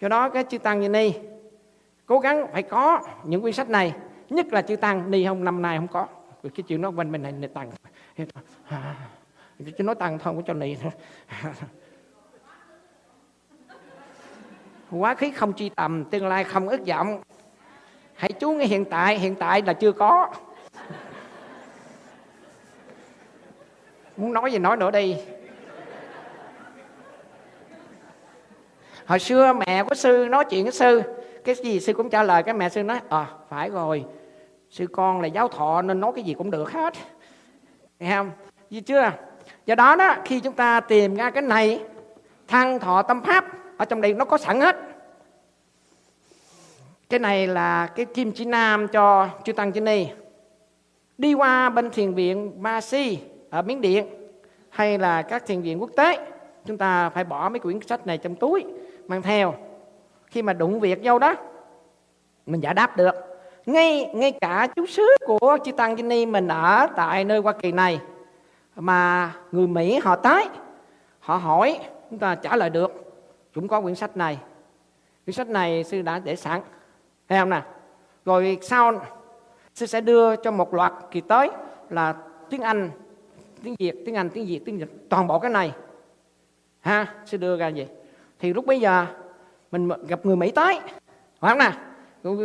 Do đó cái chư tăng như ni cố gắng phải có những quyển sách này, nhất là chư tăng ni không năm nay không có. Cái chuyện nó quanh mình này này tăng. Chứ nói tăng thôi có cho ni quá khứ không chi tầm, tương lai không ước vọng. Hãy chú ngay hiện tại hiện tại là chưa có. Muốn nói gì nói nữa đi. Hồi xưa mẹ của sư nói chuyện với sư, cái gì sư cũng trả lời, cái mẹ sư nói à phải rồi, sư con là giáo thọ nên nói cái gì cũng được hết. Nghe không? Gì chưa? Do đó đó, khi chúng ta tìm ra cái này, thăng thọ tâm pháp, ở trong đây nó có sẵn hết. Cái này là cái kim chỉ nam cho chư tăng chư ni. Đi qua bên thiền viện ma si ở miến điện hay là các thiền viện quốc tế, chúng ta phải bỏ mấy quyển sách này trong túi, mang theo. Khi mà đụng việc nhau đó, mình giải đáp được. Ngay ngay cả chú xứ của chư tăng chư ni mình ở tại nơi hoa kỳ này, mà người mỹ họ tới, họ hỏi, chúng ta trả lời được cũng có quyển sách này. Quyển sách này sư đã để sẵn, thấy không nè? Rồi sau, sư sẽ đưa cho một loạt kỳ tới là tiếng anh tiếng việt tiếng anh tiếng việt tiếng nhật toàn bộ cái này. Ha sẽ đưa ra vậy. Thì lúc bây giờ mình gặp người mỹ tới phải không nè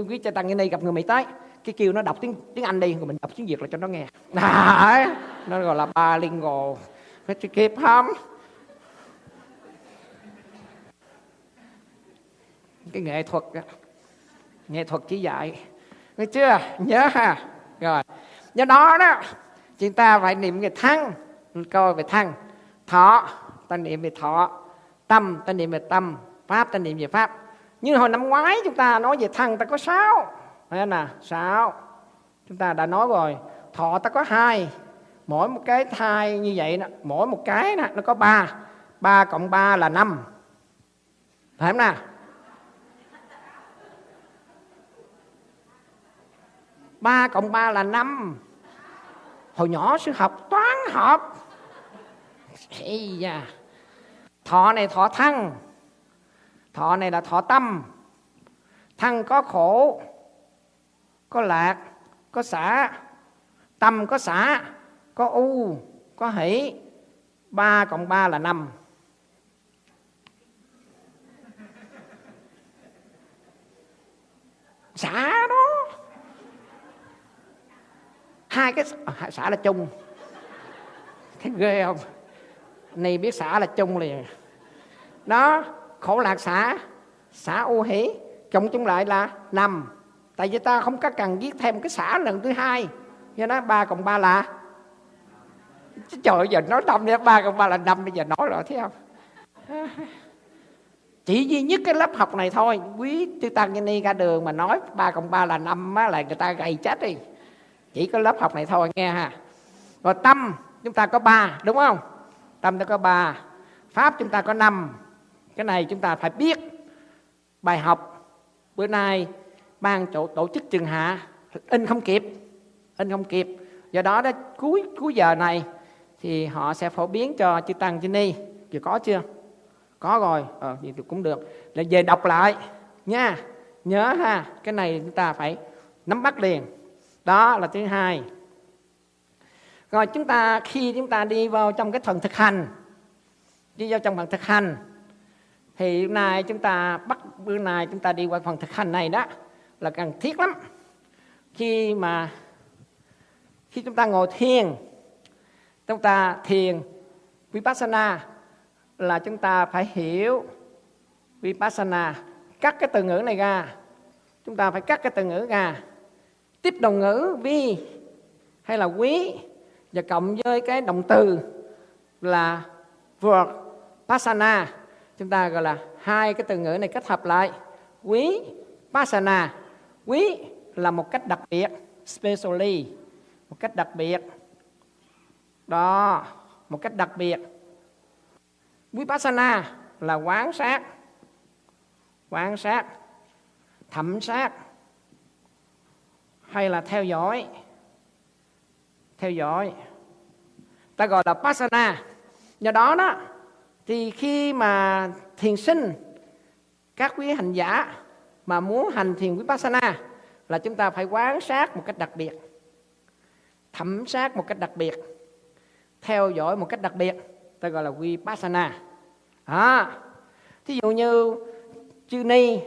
quý cha tăng như này gặp người mỹ tới cái kêu nó đọc tiếng tiếng anh đi rồi mình đọc tiếng việt là cho nó nghe. Đấy, nó gọi là bilingual. Phải kịp không cái nghệ thuật đó. nghệ thuật chỉ dạy. Nghe chưa? Nhớ ha. Rồi. Do đó đó chúng ta phải niệm về thân coi về thân thọ ta niệm về thọ. Tâm ta niệm về tâm. Pháp ta niệm về pháp. Như hồi năm ngoái chúng ta nói về thân ta có sáu. Thấy nè sáu. Chúng ta đã nói rồi. Thọ ta có hai. Mỗi một cái thai như vậy đó, mỗi một cái đó, nó có ba. Ba cộng ba là năm. Phải không nào? Ba cộng ba là năm hồi nhỏ sư học toán học. Ây da. thọ này thọ thân. Thọ này là thọ tâm. Thân có khổ, có lạc, có xả. Tâm có xả, có u, có hỷ. Ba cộng ba là năm. Xả đó hai cái à, xả là chung. Thấy ghê không? Này biết xả là chung liền. Đó, khổ lạc xả xả ô hỷ. Cộng chung lại là năm tại vì ta không có cần viết thêm cái xả lần thứ hai. Do đó ba cộng ba là? Trời giờ nói năm nữa ba cộng ba là năm bây giờ nói rồi, thấy không? Chỉ duy nhất cái lớp học này thôi. Quý tư tăng như ni ra đường mà nói ba cộng ba là năm á, là người ta gầy chết đi chỉ có lớp học này thôi, nghe ha. Rồi tâm, chúng ta có ba, đúng không? Tâm ta có ba, pháp chúng ta có năm. Cái này chúng ta phải biết. Bài học, bữa nay ban chỗ tổ chức trường hạ. In không kịp, in không kịp. Do đó đó, cuối cuối giờ này thì họ sẽ phổ biến cho chư tăng, chư ni. Chưa có chưa? Có rồi. Ờ thì cũng được. Là về đọc lại, nha. Nhớ ha, cái này chúng ta phải nắm bắt liền đó là thứ hai. Rồi chúng ta, khi chúng ta đi vào trong cái phần thực hành, đi vào trong phần thực hành, thì hôm nay chúng ta bắt, bữa nay chúng ta đi qua phần thực hành này đó là cần thiết lắm. Khi mà, khi chúng ta ngồi thiền, chúng ta thiền vipassana là chúng ta phải hiểu vipassana, cắt cái từ ngữ này ra. Chúng ta phải cắt cái từ ngữ ra tiếp đồng ngữ, vi, hay là quý, và cộng với cái động từ là vượt pasana. Chúng ta gọi là hai cái từ ngữ này kết hợp lại. Quý, pasana. Quý là một cách đặc biệt, specially, một cách đặc biệt. Đó, một cách đặc biệt. Vipassana là quán sát quan sát, thẩm sát hay là theo dõi? Theo dõi. Ta gọi là pasana. Do đó đó thì khi mà thiền sinh các quý hành giả mà muốn hành thiền vipassana là chúng ta phải quan sát một cách đặc biệt thẩm sát một cách đặc biệt theo dõi một cách đặc biệt. Ta gọi là vipassana. À, thí dụ như chư ni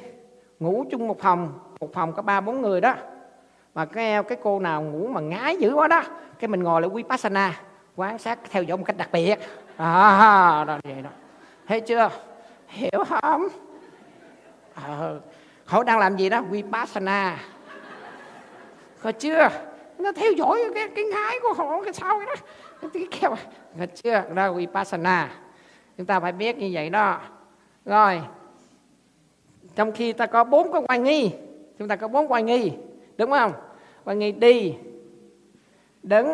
ngủ chung một phòng một phòng có ba bốn người đó mà cái cái cô nào ngủ mà ngái dữ quá đó cái mình ngồi lại vipassana quan sát theo dõi một cách đặc biệt. À đó vậy đó. Thấy chưa? Hiểu không? Ờ, à, họ đang làm gì đó? Vipassana. Có chưa? Nó theo dõi cái cái ngái của họ cái sau đó? Cái kêu có chưa? Đó vipassana. Chúng ta phải biết như vậy đó. Rồi trong khi ta có bốn cái quan nghi chúng ta có bốn quan nghi đúng không? Quan nghi đi đứng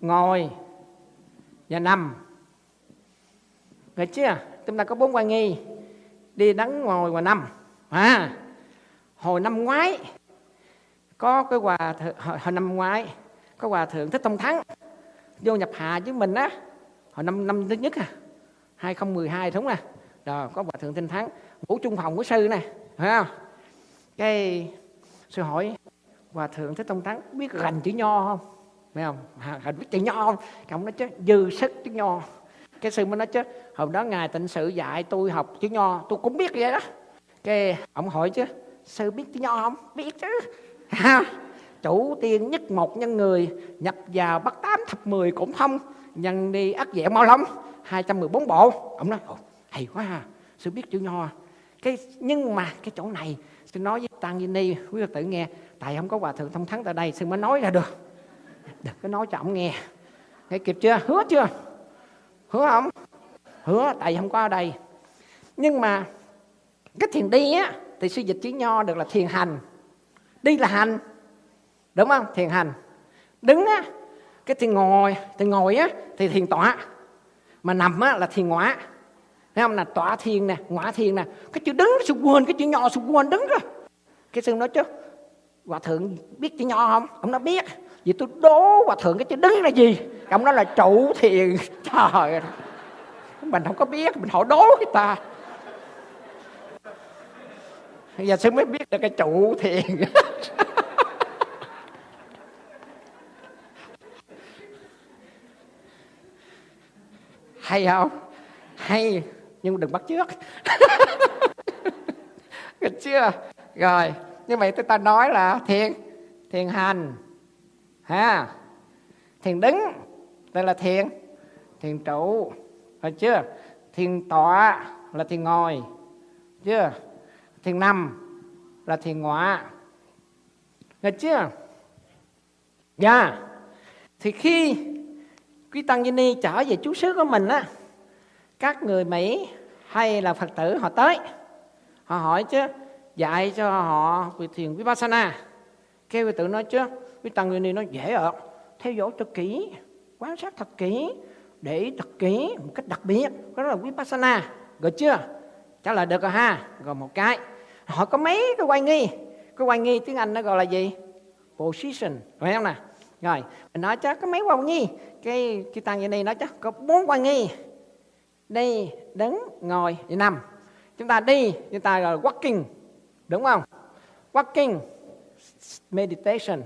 ngồi và nằm. Được chưa? Chúng ta có bốn quan nghi. Đi đứng ngồi và nằm. À hồi năm ngoái có cái quà, hồi, hồi năm ngoái có hòa thượng thích tông thắng vô nhập hạ với mình á. Hồi năm năm thứ nhất à 2012 đúng nè rồi có hòa thượng tinh thắng ngủ chung phòng của sư này phải không? Cái sư hỏi hòa thượng thế tông thắng biết gành chữ nho không? Phải không? À, biết chữ nho không? Ông nói chứ dư sức chữ nho. Cái sư mới nói chứ hôm đó ngài tịnh sự dạy tôi học chữ nho tôi cũng biết vậy đó. Cái ông hỏi chứ sư biết chữ nho không? Biết chứ. Chủ tiên nhất một nhân người nhập vào bắt tám thập mười cũng không nhân đi ắt dẻo mau lắm 214 bộ. Ông nói hay quá ha sư biết chữ nho. Cái nhưng mà cái chỗ này tôi nói với tăng Vinh Ni, quý phật tử nghe, tại không có hòa thượng thông thắng tại đây sư mới nói ra được? Đừng có nói cho ông nghe. Nghe kịp chưa? Hứa chưa? Hứa không? Hứa, tại không có ở đây. Nhưng mà cái thiền đi á, thì sư dịch chữ nho được là thiền hành. Đi là hành. Đúng không? Thiền hành. Đứng á, cái thiền ngồi thiền ngồi á, thì thiền tọa. Mà nằm á là thiền ngoại Thấy không? Là tỏa thiền nè ngõa thiền nè. Cái chữ đứng sụp quên, cái chữ nhỏ sụp quên, đứng rồi. Cái sư nói chứ, hòa thượng biết chữ nho không? Ông nói, biết. Vì tôi đố hòa thượng cái chữ đứng là gì? Ông nói là trụ thiền. Trời mình không có biết, mình hỏi đố người ta. Bây giờ sư mới biết được cái trụ thiền. Hay không? Hay nhưng đừng bắt trước được chưa? Rồi, như vậy tôi ta nói là thiền thiền hành, ha? Thiền đứng, đây là thiền. Thiền trụ, phải chưa? Thiền tọa là thiền ngồi, chưa? Thiền nằm là thiền ngọa được chưa? Dạ. Yeah. thì khi quý tăng ni trở về chú xứ của mình á các người Mỹ hay là Phật tử họ tới, họ hỏi chứ, dạy cho họ về thiền Vipassana. Kêu Phật tử nói chứ, quý tăng ni nói dễ ạ theo dõi thật kỹ, quan sát thật kỹ, để thật kỹ một cách đặc biệt. Đó là Vipassana, rồi chưa? Trả lời được rồi ha, rồi một cái. Họ có mấy cái quay nghi? Cái quay nghi tiếng Anh nó gọi là gì? Position, phải không nè rồi nói chắc có mấy quan nghi? Cái cái tăng như này nói chắc có bốn quan nghi đi, đứng, ngồi, đi nằm. Chúng ta đi chúng ta gọi là walking, đúng không? Walking, meditation.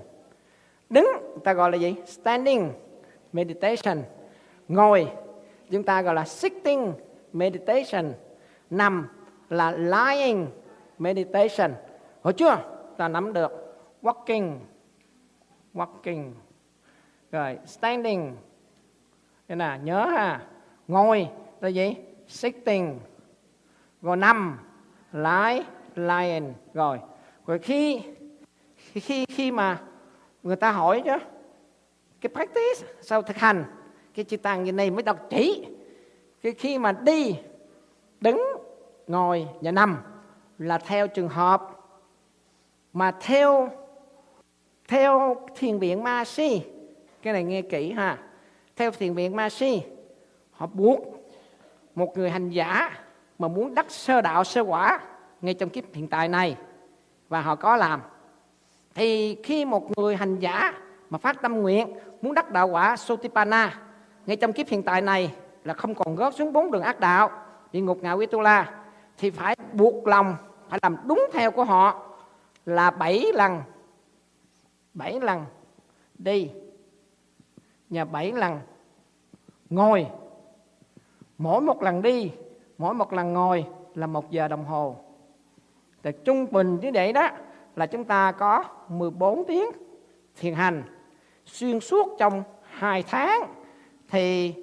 Đứng, ta gọi là gì? Standing, meditation. Ngồi, chúng ta gọi là sitting, meditation. Nằm là lying, meditation. Hiểu chưa ta nắm được walking walking. Rồi, standing. Thế là nhớ ha. Ngồi là gì? Sitting. Rồi nằm. Lái, lying. Rồi. Rồi khi khi khi mà người ta hỏi chứ cái practice sau thực hành cái chữ tăng như này mới đọc chỉ. Cái khi mà đi đứng ngồi và nằm là theo trường hợp mà theo theo thiền viện ma si. Cái này nghe kỹ ha. Theo thiền viện ma si họ buộc một người hành giả mà muốn đắc sơ đạo, sơ quả ngay trong kiếp hiện tại này, và họ có làm. Thì khi một người hành giả mà phát tâm nguyện, muốn đắc đạo quả Sotipana ngay trong kiếp hiện tại này là không còn rớt xuống bốn đường ác đạo, địa ngục ngạ quý tu la, thì phải buộc lòng, phải làm đúng theo của họ là bảy lần bảy lần đi và bảy lần ngồi mỗi một lần đi mỗi một lần ngồi là một giờ đồng hồ thì trung bình như vậy đó là chúng ta có 14 tiếng thiền hành xuyên suốt trong 2 tháng thì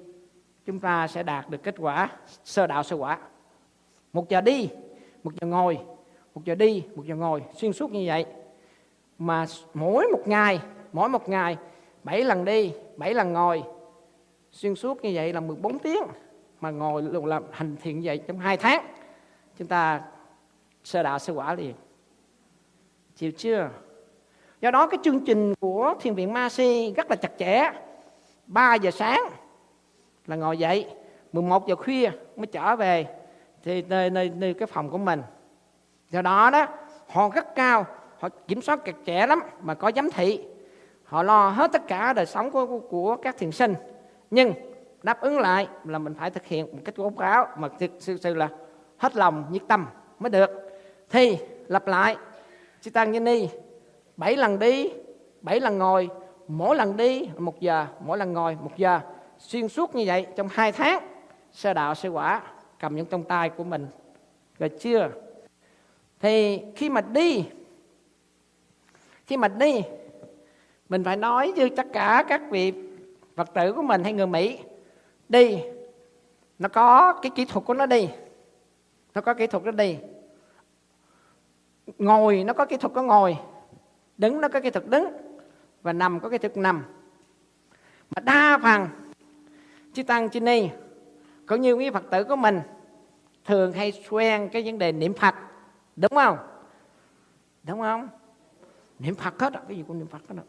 chúng ta sẽ đạt được kết quả sơ đạo sơ quả. Một giờ đi, một giờ ngồi, một giờ đi, một giờ ngồi xuyên suốt như vậy. Mà mỗi một ngày, mỗi một ngày 7 lần đi, 7 lần ngồi xuyên suốt như vậy là 14 tiếng mà ngồi làm hành thiện vậy trong hai tháng. Chúng ta sơ đạo sơ quả liền. Chịu chưa? Do đó cái chương trình của thiền viện ma si rất là chặt chẽ. 3 giờ sáng là ngồi dậy 11 giờ khuya mới trở về thì nơi, nơi, nơi cái phòng của mình. Do đó đó họ rất cao họ kiểm soát chặt chẽ lắm mà có giám thị. Họ lo hết tất cả đời sống của, của, của các thiền sinh. Nhưng đáp ứng lại là mình phải thực hiện một cách báo cáo mà thực sự, sự là hết lòng nhiệt tâm mới được. Thì lặp lại chị tăng như ni bảy lần đi bảy lần ngồi mỗi lần đi một giờ mỗi lần ngồi một giờ. Xuyên suốt như vậy trong hai tháng sơ đạo sơ quả cầm những trong tay của mình. Rồi chưa? Thì khi mà đi khi mà đi mình phải nói với tất cả các vị phật tử của mình hay người mỹ đi nó có cái kỹ thuật của nó đi nó có kỹ thuật nó đi ngồi, nó có kỹ thuật có ngồi. Đứng, nó có kỹ thuật đứng. Và nằm có kỹ thuật nằm. Mà đa phần, chư tăng, chư ni, cũng như quý phật tử của mình, thường hay quen cái vấn đề niệm phật. Đúng không? Đúng không? Niệm phật hết cái gì cũng niệm phật hết đó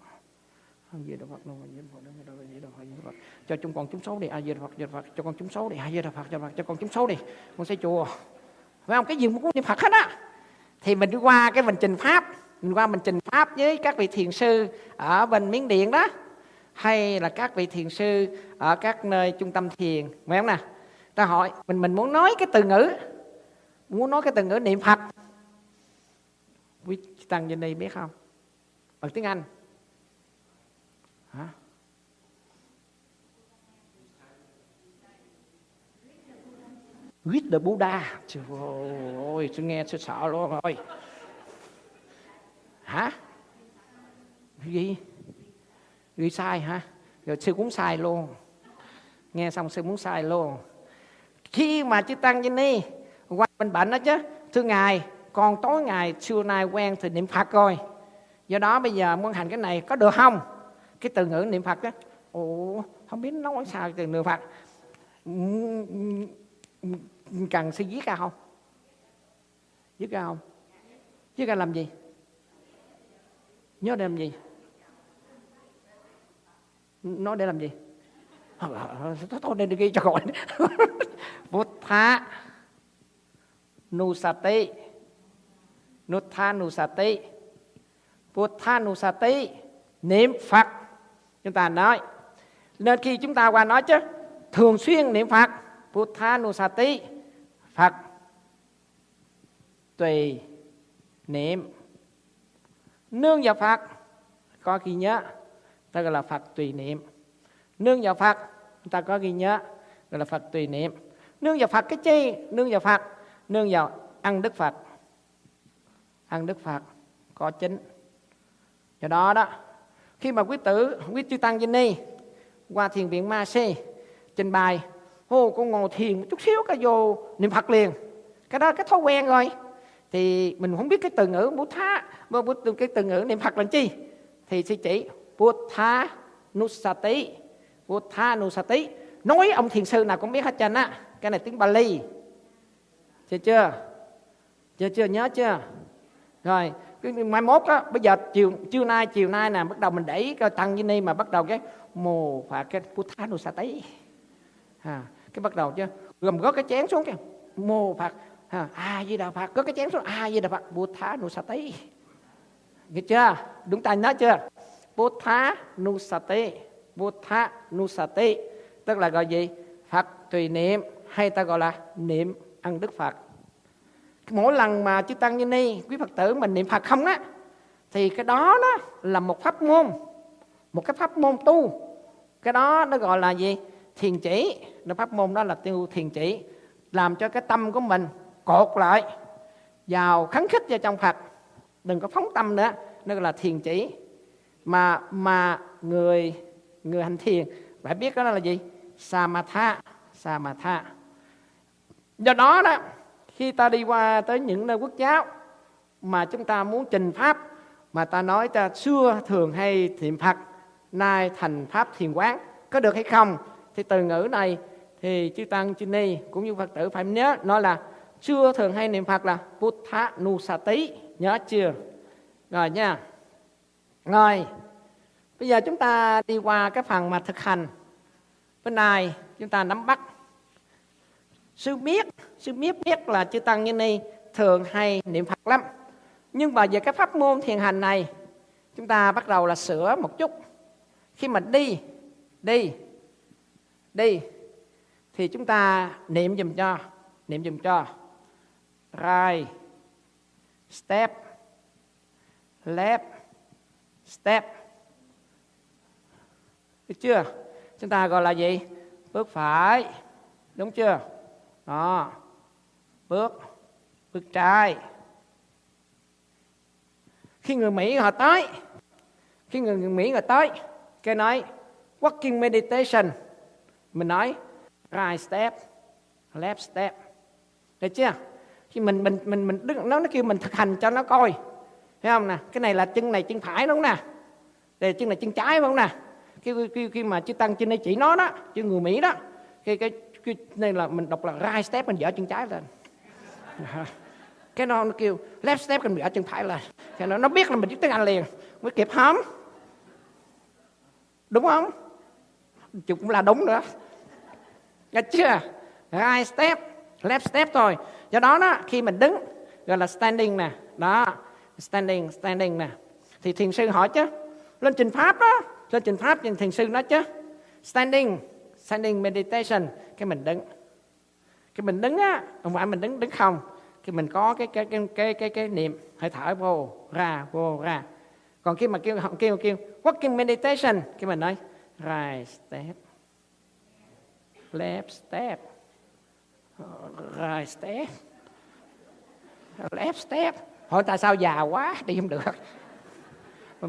a di đà phật nam mô phật nam mô di đà phật di đà phật cho chúng con chúng xấu đi a di đà phật di đà phật cho con chúng xấu đi a di đà phật di đà phật cho con chúng xấu đi con xây chùa phải không cái gì cũng niệm phật hết á thì mình đi qua cái mình trình pháp mình qua mình trình pháp với các vị thiền sư ở bên miến điện đó hay là các vị thiền sư ở các nơi trung tâm thiền phải không nè ta hỏi mình mình muốn nói cái từ ngữ muốn nói cái từ ngữ niệm phật quý tăng trên đây biết không bằng tiếng anh hả With the Buddha Trời ơi, tôi nghe tôi sợ luôn rồi Hả? Gì? Ghi sai hả? Rồi sư cũng sai luôn Nghe xong sư muốn sai luôn Khi mà chư Tăng Như Ni Qua bên bệnh đó chứ Thưa Ngài Còn tối ngày xưa nay quen thì niệm Phật rồi Do đó bây giờ muốn hành cái này có được không? Cái từ ngữ niệm Phật đó Ồ, không biết nói sao từ niệm Phật. Cần suy viết ra không? Viết ra không? Viết ra làm gì? Nhớ để làm gì? Nói để làm gì? Ờ, ờ, ờ, thôi nên ghi cho gọi. Buddha Nusati Nutha Nusati Buddha Nusati niệm Phật chúng ta nói, nên khi chúng ta qua nói chứ, thường xuyên niệm phật Buddhanusati Phật, tùy niệm. Nương vào Phật, có ghi nhớ, ta gọi là Phật tùy niệm. Nương vào Phật ta có ghi nhớ, gọi là Phật tùy niệm. Nương vào Phật cái chi? Nương vào Phật, nương vào ăn Đức Phật. Ăn Đức Phật có chính do đó đó khi mà quý tử, quý chư tăng Vinh Ni, qua thiền viện Ma si, trình bày, ô, con ngồi thiền một chút xíu cái vô niệm Phật liền. Cái đó cái thói quen rồi. Thì mình không biết cái từ ngữ bút tha cái từ ngữ niệm Phật là chi? Thì sư chỉ bút tha nusati bút tha nusati nói ông thiền sư nào cũng biết hết trơn á. Cái này tiếng Bali. Chưa chưa? Chưa chưa? Nhớ chưa? Rồi mai mốt á bây giờ chiều trưa nay chiều nay nè bắt đầu mình đẩy cái tăng như ni mà bắt đầu cái mồ phạt cái puttha nusati à, cái bắt đầu chứ gồm gót cái chén xuống kìa. Mồ phạt, à, a di đà phật có cái chén xuống a di đà phật sa tấy. Nghe chưa? Đúng tay nói chưa? Buddha nusati sa tấy tức là gọi gì? Phật tùy niệm hay ta gọi là niệm ăn đức phật mỗi lần mà chư tăng như ni, quý phật tử mình niệm phật không á, thì cái đó đó là một pháp môn, một cái pháp môn tu. Cái đó nó gọi là gì? Thiền chỉ. Nó pháp môn đó là tiêu thiền chỉ, làm cho cái tâm của mình cột lại, vào khấn khích vào trong Phật. Đừng có phóng tâm nữa, nó gọi là thiền chỉ. Mà mà người người hành thiền, phải biết đó là gì? Samatha samatha. Do đó đó khi ta đi qua tới những nơi quốc giáo mà chúng ta muốn trình pháp, mà ta nói ta xưa thường hay thiền Phật, nay thành pháp thiền quán, có được hay không? Thì từ ngữ này thì chư tăng, chư ni cũng như phật tử phải nhớ nó là xưa thường hay niệm phật là Buddha Nusati nhớ chưa? Rồi nha. Rồi, bây giờ chúng ta đi qua cái phần mà thực hành. Bên này chúng ta nắm bắt sư biết sư biết biết là chư tăng như ni thường hay niệm phật lắm. Nhưng mà về cái pháp môn thiền hành này, chúng ta bắt đầu là sửa một chút. Khi mà đi đi đi, thì chúng ta niệm dùm cho, niệm dùm cho. Right, step, left, step. Được chưa? Chúng ta gọi là gì? Bước phải, đúng chưa? Đó. Bước. Bước trái. Khi người mỹ họ tới khi người mỹ họ tới cái nói walking meditation. Mình nói right step left step. Được chưa? Khi mình mình mình mình đứng nó nó kêu mình thực hành cho nó coi. Thấy không nè? Cái này là chân này chân phải đúng không nè? Đây chân này chân trái đúng không nè? Khi khi, khi mà chư tăng trên đây chỉ nó đó chư người mỹ đó khi cái, cái là mình đọc là right step mình dở chân trái lên. Dạ. Cái nó, nó kêu left step mình dở chân phải lên. Thì nó nó biết là mình biết tiếng anh liền. Mới kịp hóm, đúng không? Cũng là đúng nữa. Nghe chưa? Right step, left step thôi. Do đó đó, khi mình đứng gọi là standing nè, đó, standing, standing nè. Thì thiền sư hỏi chứ, lên trình pháp đó, lên trình pháp thì thiền sư nói chứ, standing, standing meditation, cái mình đứng. Cái mình đứng á, không phải mình đứng đứng không, khi mình có cái cái cái cái cái, cái niệm. Hơi thở vô ra vô ra. Còn khi mà kêu kêu kêu walking meditation cái mình nói right step. Left step. Right step. Left step. Hỏi tại sao già quá đi không được.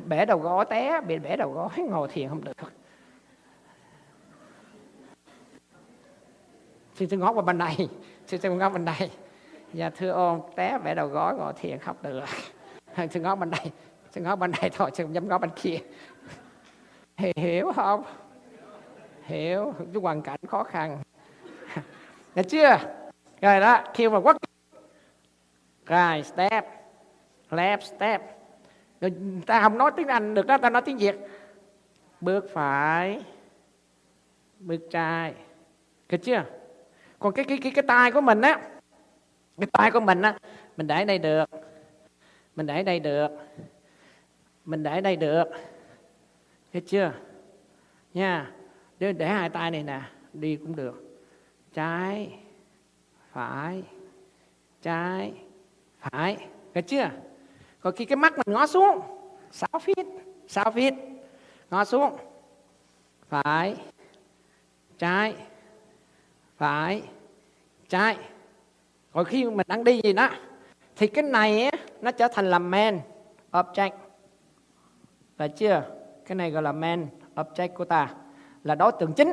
Bẻ đầu gối té bị bẻ đầu gối ngồi thiền không được. Xin xin ngó qua bên này xin xin ngó bên đây dạ thưa ông, té vẽ đầu gối ngồi thiền không được. Xin ngó bên đây xin ngó bên đây thôi xin dám ngó bên kia. Hiểu không? Hiểu, cái hoàn cảnh khó khăn. Được chưa? Rồi đó khi mà quất. Rồi, step, left, step. Rồi, ta không nói tiếng anh được đó, ta nói tiếng việt. Bước phải, bước trái. Được chưa? Còn cái cái cái cái tay của mình á cái tay của mình á mình để đây được. Mình để đây được. Mình để đây được. Thấy chưa? Nha. Để, để hai tay này nè đi cũng được. Trái phải. Trái phải. Thấy chưa? Còn khi cái mắt mình ngó xuống 6 feet 6 feet. Ngó xuống. Phải. Trái phải. Trái. Rồi khi mình đang đi gì đó thì cái này ấy, nó trở thành là main object. Phải chưa? Cái này gọi là main object của ta là đối tượng chính.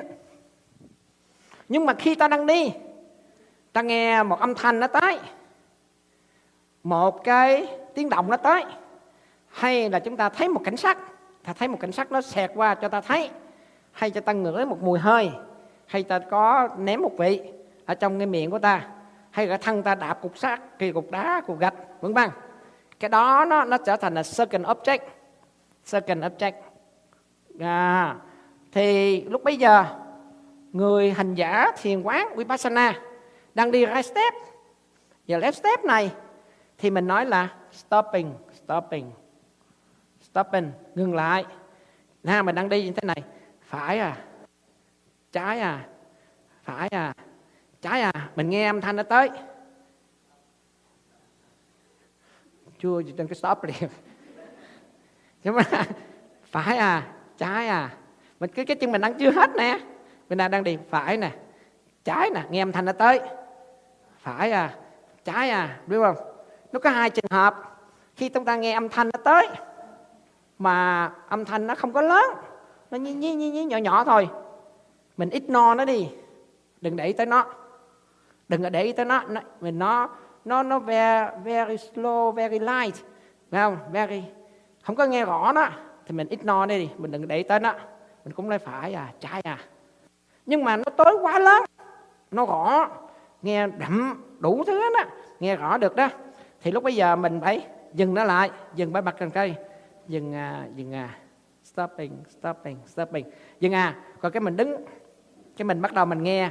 Nhưng mà khi ta đang đi ta nghe một âm thanh nó tới một cái tiếng động nó tới hay là chúng ta thấy một cảnh sát ta thấy một cảnh sát nó xẹt qua cho ta thấy hay cho ta ngửi một mùi hơi hay ta có ném một vị ở trong cái miệng của ta? Hay là thân ta đạp cục sắt kỳ cục đá cục gạch vân vân? Cái đó nó nó trở thành là second object. Second object. À, thì lúc bây giờ người hành giả thiền quán vipassana đang đi right step. Và left step này thì mình nói là stopping stopping stopping ngừng lại. Nha mình đang đi như thế này. Phải à trái à? Phải à? Trái à? Mình nghe âm thanh nó tới. Chưa trên cái stop liền. Nhưng mà phải à? Trái à? Mình cái cái chân mình đang chưa hết nè. Mình đang đang đi phải nè. Trái nè nghe âm thanh nó tới. Phải à? Trái à? Biết không? Nó có hai trường hợp. Khi chúng ta nghe âm thanh nó tới mà âm thanh nó không có lớn nó nhí nhí, nhí nhỏ nhỏ thôi mình ignore nó đi. Đừng để ý tới nó. Đừng có để ý tới nó, nó mình nó nó nó very, very slow very light. Phải không? Very không có nghe rõ nó. Thì mình ignore đi. Mình đừng để ý tới nó. Mình cũng nói phải à trái à. Nhưng mà nó tối quá lớn. Nó rõ. Nghe đậm đủ thứ đó nghe rõ được đó. Thì lúc bây giờ mình phải dừng nó lại. Dừng bãi mặt cần cây. Dừng à, dừng à stopping stopping stopping. Dừng à. Còn cái mình đứng cái mình bắt đầu mình nghe.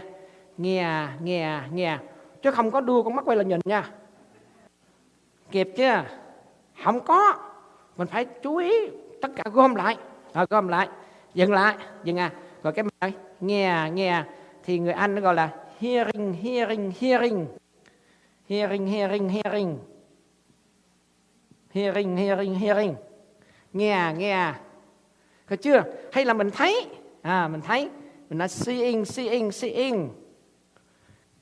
Nghe nghe nghe. Chứ không có đưa con mắt quay lại nhìn nha. Kịp chưa không có. Mình phải chú ý tất cả, gom lại. Rồi gom lại. Dừng lại. Dừng à. Rồi cái mình nghe nghe. Thì người anh nó gọi là hearing hearing hearing. Hearing hearing hearing. Hearing hearing hearing. Nghe nghe. Có chưa? Hay là mình thấy? À mình thấy mình là seeing seeing seeing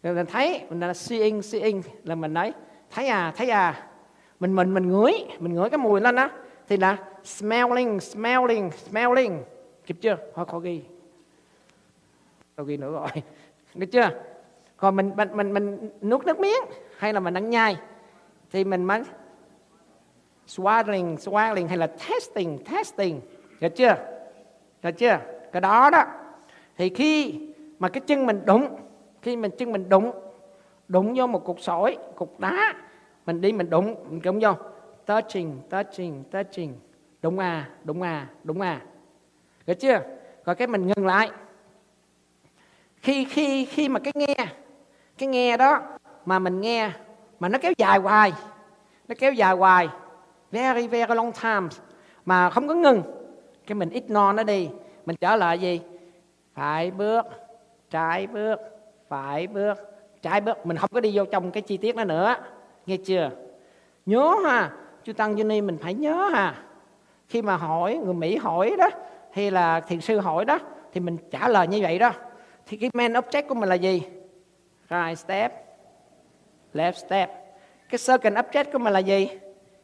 rồi mình thấy mình là seeing seeing là mình nói, thấy à thấy à. Mình mình mình ngửi mình ngửi cái mùi lên á. Thì là smelling smelling smelling. Kịp chưa? Thôi khó ghi. Khó ghi nữa rồi. Được chưa? Còn mình mình mình mình nuốt nước miếng hay là mình ăn nhai, thì mình mới swallowing swallowing hay là testing testing. Được chưa? Được chưa? Cái đó đó thì khi mà cái chân mình đụng, khi mình chân mình đụng đụng vô một cục sỏi, cục đá, mình đi mình đụng mình đụng vô. Touching touching touching. Đụng à đụng à đụng à. Được chưa? Rồi cái mình ngừng lại. Khi khi khi mà cái nghe cái nghe đó mà mình nghe, mà nó kéo dài hoài, nó kéo dài hoài, very very long time mà không có ngừng, cái mình ignore nó đi, mình trở lại gì? Phải bước, trái bước, phải bước, trái bước. Mình không có đi vô trong cái chi tiết đó nữa. Nghe chưa? Nhớ ha chú tăng Johnny mình phải nhớ ha. Khi mà hỏi, người Mỹ hỏi đó, hay là thiền sư hỏi đó, thì mình trả lời như vậy đó. Thì cái main object của mình là gì? Right step, left step. Cái second object của mình là gì?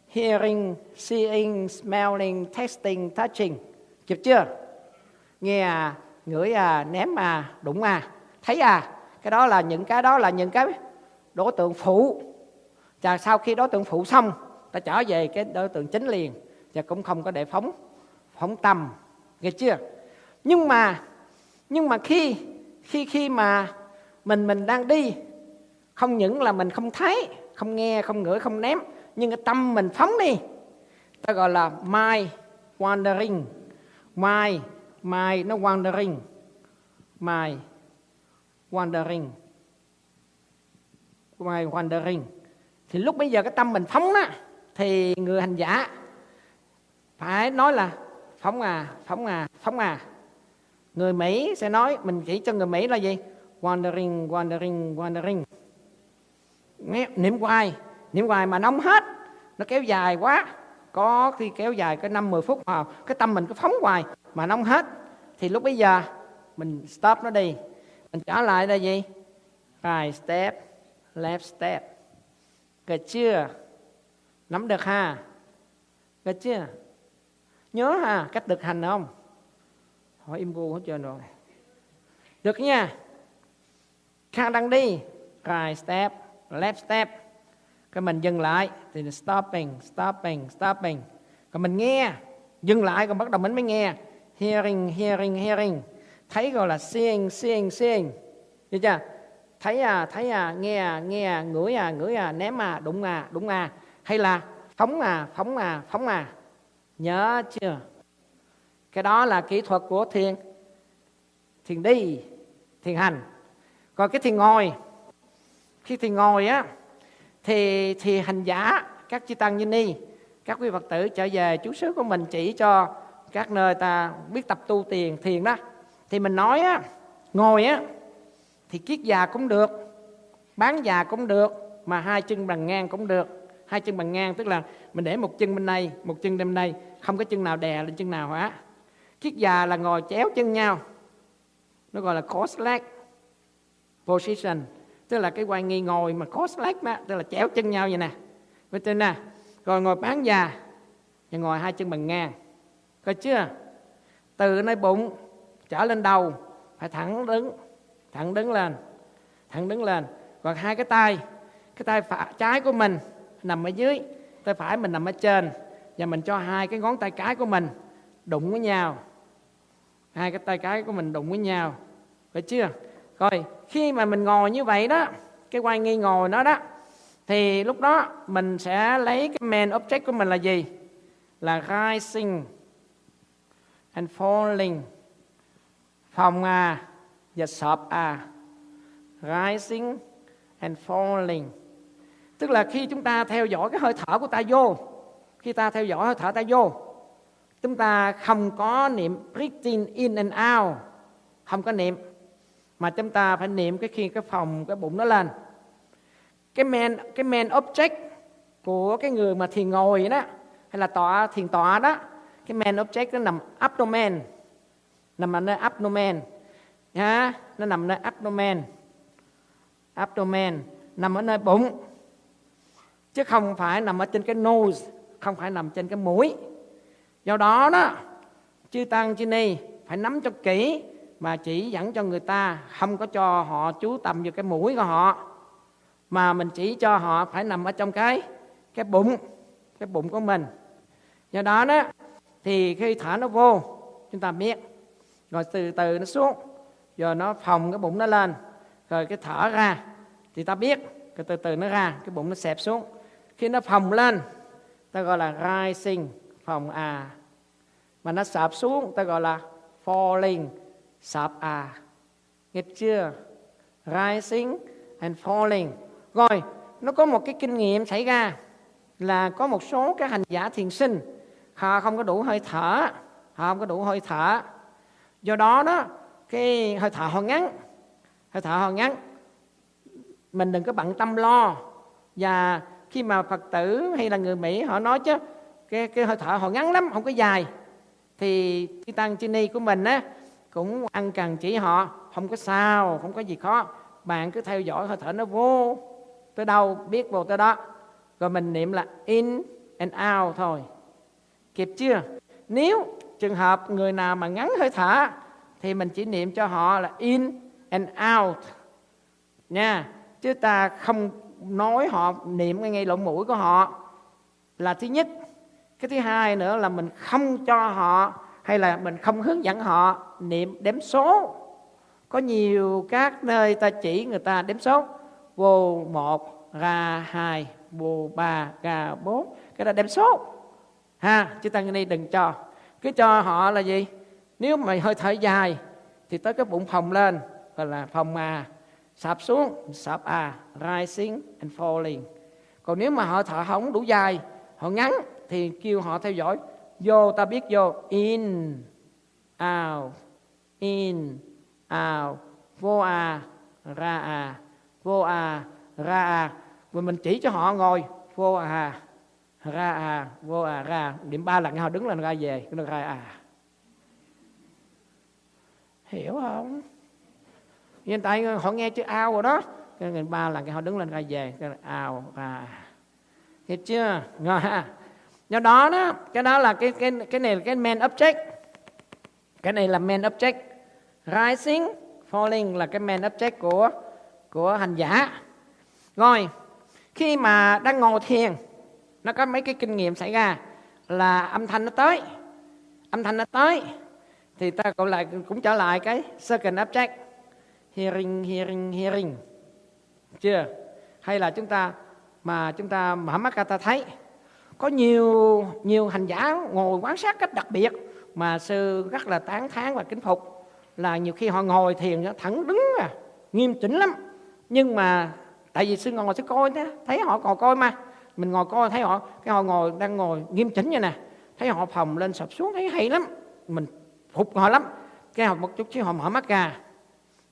Hearing, seeing, smelling, tasting, touching. Kịp chưa? Nghe à? Ngửi à ném à đụng à. Thấy à cái đó là những cái đó là những cái đối tượng phụ. Và sau khi đối tượng phụ xong, ta trở về cái đối tượng chính liền và cũng không có để phóng phóng tâm nghe chưa? Nhưng mà nhưng mà khi khi khi mà mình mình đang đi, không những là mình không thấy, không nghe, không ngửi, không ném, nhưng cái tâm mình phóng đi, ta gọi là mind wandering, mind my, nó wandering. My wandering. My, wandering. Thì lúc bây giờ cái tâm mình phóng đó thì người hành giả phải nói là, phóng à phóng à phóng à. Người Mỹ sẽ nói, mình chỉ cho người Mỹ là gì? Wandering wandering wandering. Niệm hoài niệm hoài mà nóng hết. Nó kéo dài quá. Có khi kéo dài cái năm 10 phút mà cái tâm mình cứ phóng hoài mà nóng hết, thì lúc bây giờ mình stop nó đi. Mình trở lại là gì? Right step, left step. Được chưa? Nắm được ha? Được chưa? Nhớ ha? Cách thực hành không? Hỏi im gu hết trơn rồi. Được nha. Khang đăng đi. Right step, left step. Cái mình dừng lại, thì stopping stopping stopping. Còn mình nghe, dừng lại, còn bắt đầu mình mới nghe hearing hearing hearing. Thấy gọi là seeing seeing seeing. Được chưa? Thấy à thấy à nghe à nghe à ngửi à ngửi à ném à đụng à đụng à. Hay là phóng à phóng à phóng à. Nhớ chưa? Cái đó là kỹ thuật của thiền. Thiền đi, thiền hành. Còn cái thiền ngồi, khi thiền ngồi á, thì thì hành giả các chư tăng như ni, các quý phật tử trở về chú xứ của mình chỉ cho các nơi ta biết tập tu tiền, thiền đó, thì mình nói á, ngồi á, thì kiết già cũng được, bán già cũng được, mà hai chân bằng ngang cũng được. Hai chân bằng ngang tức là mình để một chân bên đây một chân bên đây, không có chân nào đè lên chân nào hả? Kiết già là ngồi chéo chân nhau, nó gọi là cross leg position, tức là cái quay nghi ngồi mà cross leg mà tức là chéo chân nhau vậy nè. Với trên nè, rồi ngồi bán già, và ngồi hai chân bằng ngang coi chưa? Từ nơi bụng trở lên đầu, phải thẳng đứng thẳng đứng lên, thẳng đứng lên. Còn hai cái tay cái tay phải, trái của mình nằm ở dưới, tay phải mình nằm ở trên. Và mình cho hai cái ngón tay cái của mình đụng với nhau. Hai cái tay cái của mình đụng với nhau. Phải chưa? Rồi khi mà mình ngồi như vậy đó, cái quay nghi ngồi nó đó, thì lúc đó mình sẽ lấy cái main object của mình là gì? Là rising and falling from à và sọp à rising and falling. Tức là khi chúng ta theo dõi cái hơi thở của ta vô, khi ta theo dõi hơi thở ta vô, chúng ta không có niệm breathing in and out. Không có niệm, mà chúng ta phải niệm cái khi cái phòng, cái bụng nó lên. Cái main cái main object của cái người mà thiền ngồi đó, hay là tọa, thiền tọa đó cái main object nó nằm abdomen. Nằm ở nơi abdomen. Nhá, nó nằm nơi abdomen. Abdomen, nằm ở nơi bụng. Chứ không phải nằm ở trên cái nose, không phải nằm trên cái mũi. Do đó đó, chư tăng, chư ni phải nắm cho kỹ mà chỉ dẫn cho người ta không có cho họ chú tâm vào cái mũi của họ, mà mình chỉ cho họ phải nằm ở trong cái cái bụng cái bụng của mình. Do đó đó thì khi thở nó vô, chúng ta biết rồi từ từ nó xuống. Rồi nó phòng cái bụng nó lên. Rồi cái thở ra, thì ta biết. Rồi từ từ nó ra, cái bụng nó xẹp xuống. Khi nó phòng lên, ta gọi là rising phòng à. Mà nó sập xuống, ta gọi là falling sập à. Nghe chưa? Rising and falling. Rồi, nó có một cái kinh nghiệm xảy ra là có một số các hành giả thiền sinh họ không có đủ hơi thở. Họ không có đủ hơi thở. Do đó đó, cái hơi thở họ ngắn, hơi thở họ ngắn, mình đừng có bận tâm lo. Và khi mà phật tử hay là người mỹ họ nói chứ, cái cái hơi thở họ ngắn lắm, không có dài, thì chư tăng chư ni của mình á, cũng ăn cần chỉ họ, không có sao, không có gì khó. Bạn cứ theo dõi hơi thở nó vô, tới đâu biết vô tới đó. Rồi mình niệm là in and out thôi kịp chưa? Nếu trường hợp người nào mà ngắn hơi thở, thì mình chỉ niệm cho họ là in and out. Nha, chứ ta không nói họ niệm ngay ngay lỗ mũi của họ là thứ nhất. Cái thứ hai nữa là mình không cho họ hay là mình không hướng dẫn họ niệm đếm số. Có nhiều các nơi ta chỉ người ta đếm số. Vô một, ra hai, vô ba, ra bốn. Cái đó đếm số ha chứ tăng ni đừng cho. Cứ cho họ là gì? Nếu mày hơi thở dài, thì tới cái bụng phồng lên, gọi là phồng à sạp xuống, sạp à rising and falling. Còn nếu mà họ thở không đủ dài, họ ngắn, thì kêu họ theo dõi. Vô, ta biết vô. In, out. In, out. Vô à ra à. Vô à ra à. Rồi mình chỉ cho họ ngồi. Vô à ra à vô à ra. Điểm ba lần họ đứng lên, ra về. Nó ra à. Hiểu không? Hiện tại họ nghe chữ ao rồi đó. Cái người ba lần cái họ đứng lên, ra về. Cái ao, ra à. hiểu chưa? Ngon ha. Do đó đó, cái đó là cái cái cái này là cái main object. Cái này là main object. Rising, falling là cái main object của của hành giả. Rồi, khi mà đang ngồi thiền nó có mấy cái kinh nghiệm xảy ra là âm thanh nó tới. Âm thanh nó tới thì ta cũng lại, cũng trở lại cái second object, hearing hearing hearing. Chưa? Hay là chúng ta mà chúng ta mở mắt ra ta thấy, có nhiều nhiều hành giả ngồi quan sát cách đặc biệt mà sư rất là tán thán và kính phục. Là nhiều khi họ ngồi thiền nó thẳng đứng à nghiêm chỉnh lắm. Nhưng mà tại vì sư ngồi sư coi thế thấy họ còn coi mà mình ngồi coi, thấy họ, cái họ ngồi, đang ngồi nghiêm chỉnh như nè. Thấy họ phòng lên sập xuống, thấy hay lắm. Mình phục họ lắm. Cái họ một chút xíu họ mở mắt ra.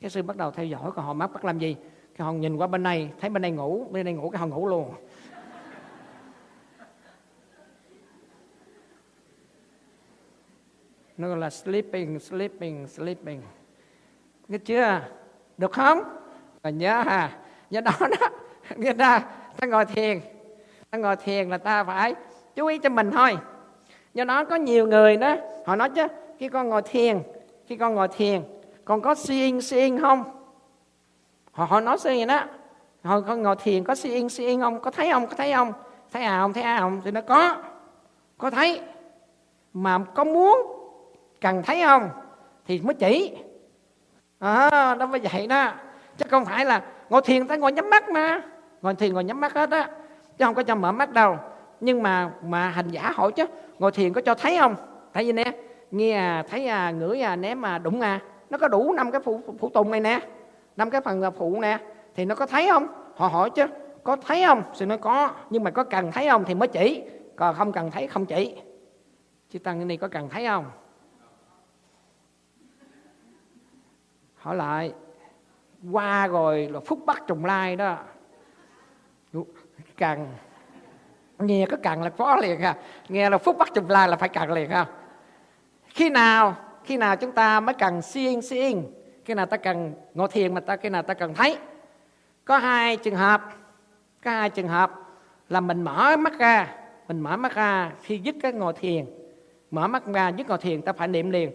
Cái sư bắt đầu theo dõi còn họ mắt bắt làm gì. Cái họ nhìn qua bên này, thấy bên đây ngủ, bên đây ngủ cái họ ngủ luôn. Nó gọi là sleeping sleeping sleeping. Nghe chưa? Được không? Và nhớ ha. Nhớ đó đó. Nghe ta. Ta ngồi thiền ta ngồi thiền là ta phải chú ý cho mình thôi. Do đó có nhiều người đó họ nói chứ khi con ngồi thiền khi con ngồi thiền con có seeing seeing không? Họ họ nói seeing đó. Họ con ngồi thiền có seeing seeing không? Có thấy không? Có thấy không? Thấy à không? Thấy à không? Thì nó có. Có thấy. Mà có muốn cần thấy không? Thì mới chỉ. À, đó mới vậy đó. Chứ không phải là ngồi thiền ta ngồi nhắm mắt mà. Ngồi thiền ngồi nhắm mắt hết á chứ không có cho mở mắt đâu. Nhưng mà mà hành giả hỏi chứ ngồi thiền có cho thấy không? Thấy vì nè? Nghe à thấy à ngửi à ném à đụng à. Nó có đủ năm cái phụ, phụ tùng này nè. Năm cái phần à, phụ nè. Thì nó có thấy không? Họ hỏi chứ có thấy không? Thì nó có nhưng mà có cần thấy không thì mới chỉ. Còn không cần thấy không chỉ. Chứ tăng này có cần thấy không? Hỏi lại qua rồi là phúc bắt trùng lai đó càng. Nghe có càng là khó liền ha nghe là phúc bắt trùng lai là phải cần liền ha khi nào khi nào chúng ta mới cần seeing seeing khi nào ta cần ngồi thiền mà ta, khi nào ta cần thấy? Có hai trường hợp, có hai trường hợp là mình mở mắt ra, mình mở mắt ra khi dứt cái ngồi thiền. Mở mắt ra dứt ngồi thiền ta phải niệm liền.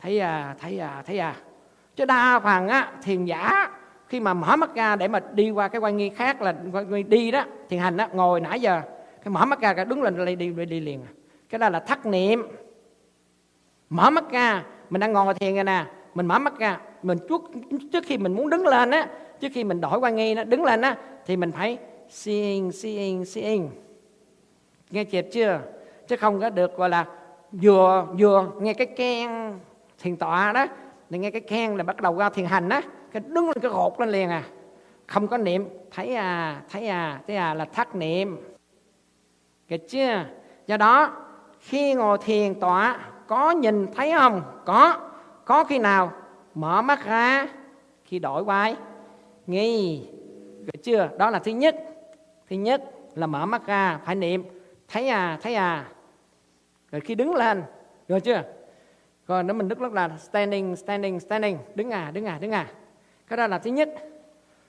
Thấy à thấy à thấy à. Chứ đa phần á, thiền giả khi mà mở mắt ra để mà đi qua cái quan nghi khác là quan nghi đi đó thiền hành đó ngồi nãy giờ cái mở mắt ra cái đứng lên đi đi, đi, liền. Cái đó là thất niệm. Mở mắt ra mình đang ngồi thiền rồi nè mình mở mắt ra mình trước trước khi mình muốn đứng lên á trước khi mình đổi quan nghi nó đứng lên á thì mình phải seeing seeing seeing nghe chịp chưa? Chứ không có được gọi là vừa vừa nghe cái khen thiền tọa đó thì nghe cái khen là bắt đầu ra thiền hành á cái đứng lên cái gột lên liền à. Không có niệm, thấy à thấy à thấy à là thất niệm. Được chưa do đó, khi ngồi thiền tọa, có nhìn thấy không? Có. Có khi nào? Mở mắt ra, khi đổi vai nghi. Được chưa đó là thứ nhất. Thứ nhất là mở mắt ra, phải niệm. Thấy à thấy à. Rồi khi đứng lên rồi chưa? Rồi nếu mình đứng rất là standing standing standing. Đứng à đứng à đứng à cái đó là thứ nhất.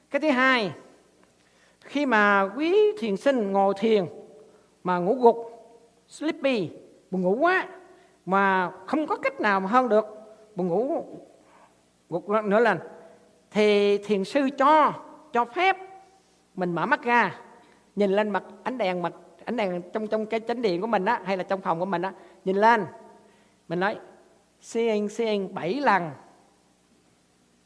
Cái thứ hai, khi mà quý thiền sinh ngồi thiền mà ngủ gục, sleepy, buồn ngủ quá, mà không có cách nào mà hơn được, buồn ngủ gục nữa lần thì thiền sư cho cho phép mình mở mắt ra, nhìn lên mặt ánh đèn, mặt ánh đèn trong trong cái chánh điện của mình á, hay là trong phòng của mình á, nhìn lên. Mình nói seeing seeing bảy lần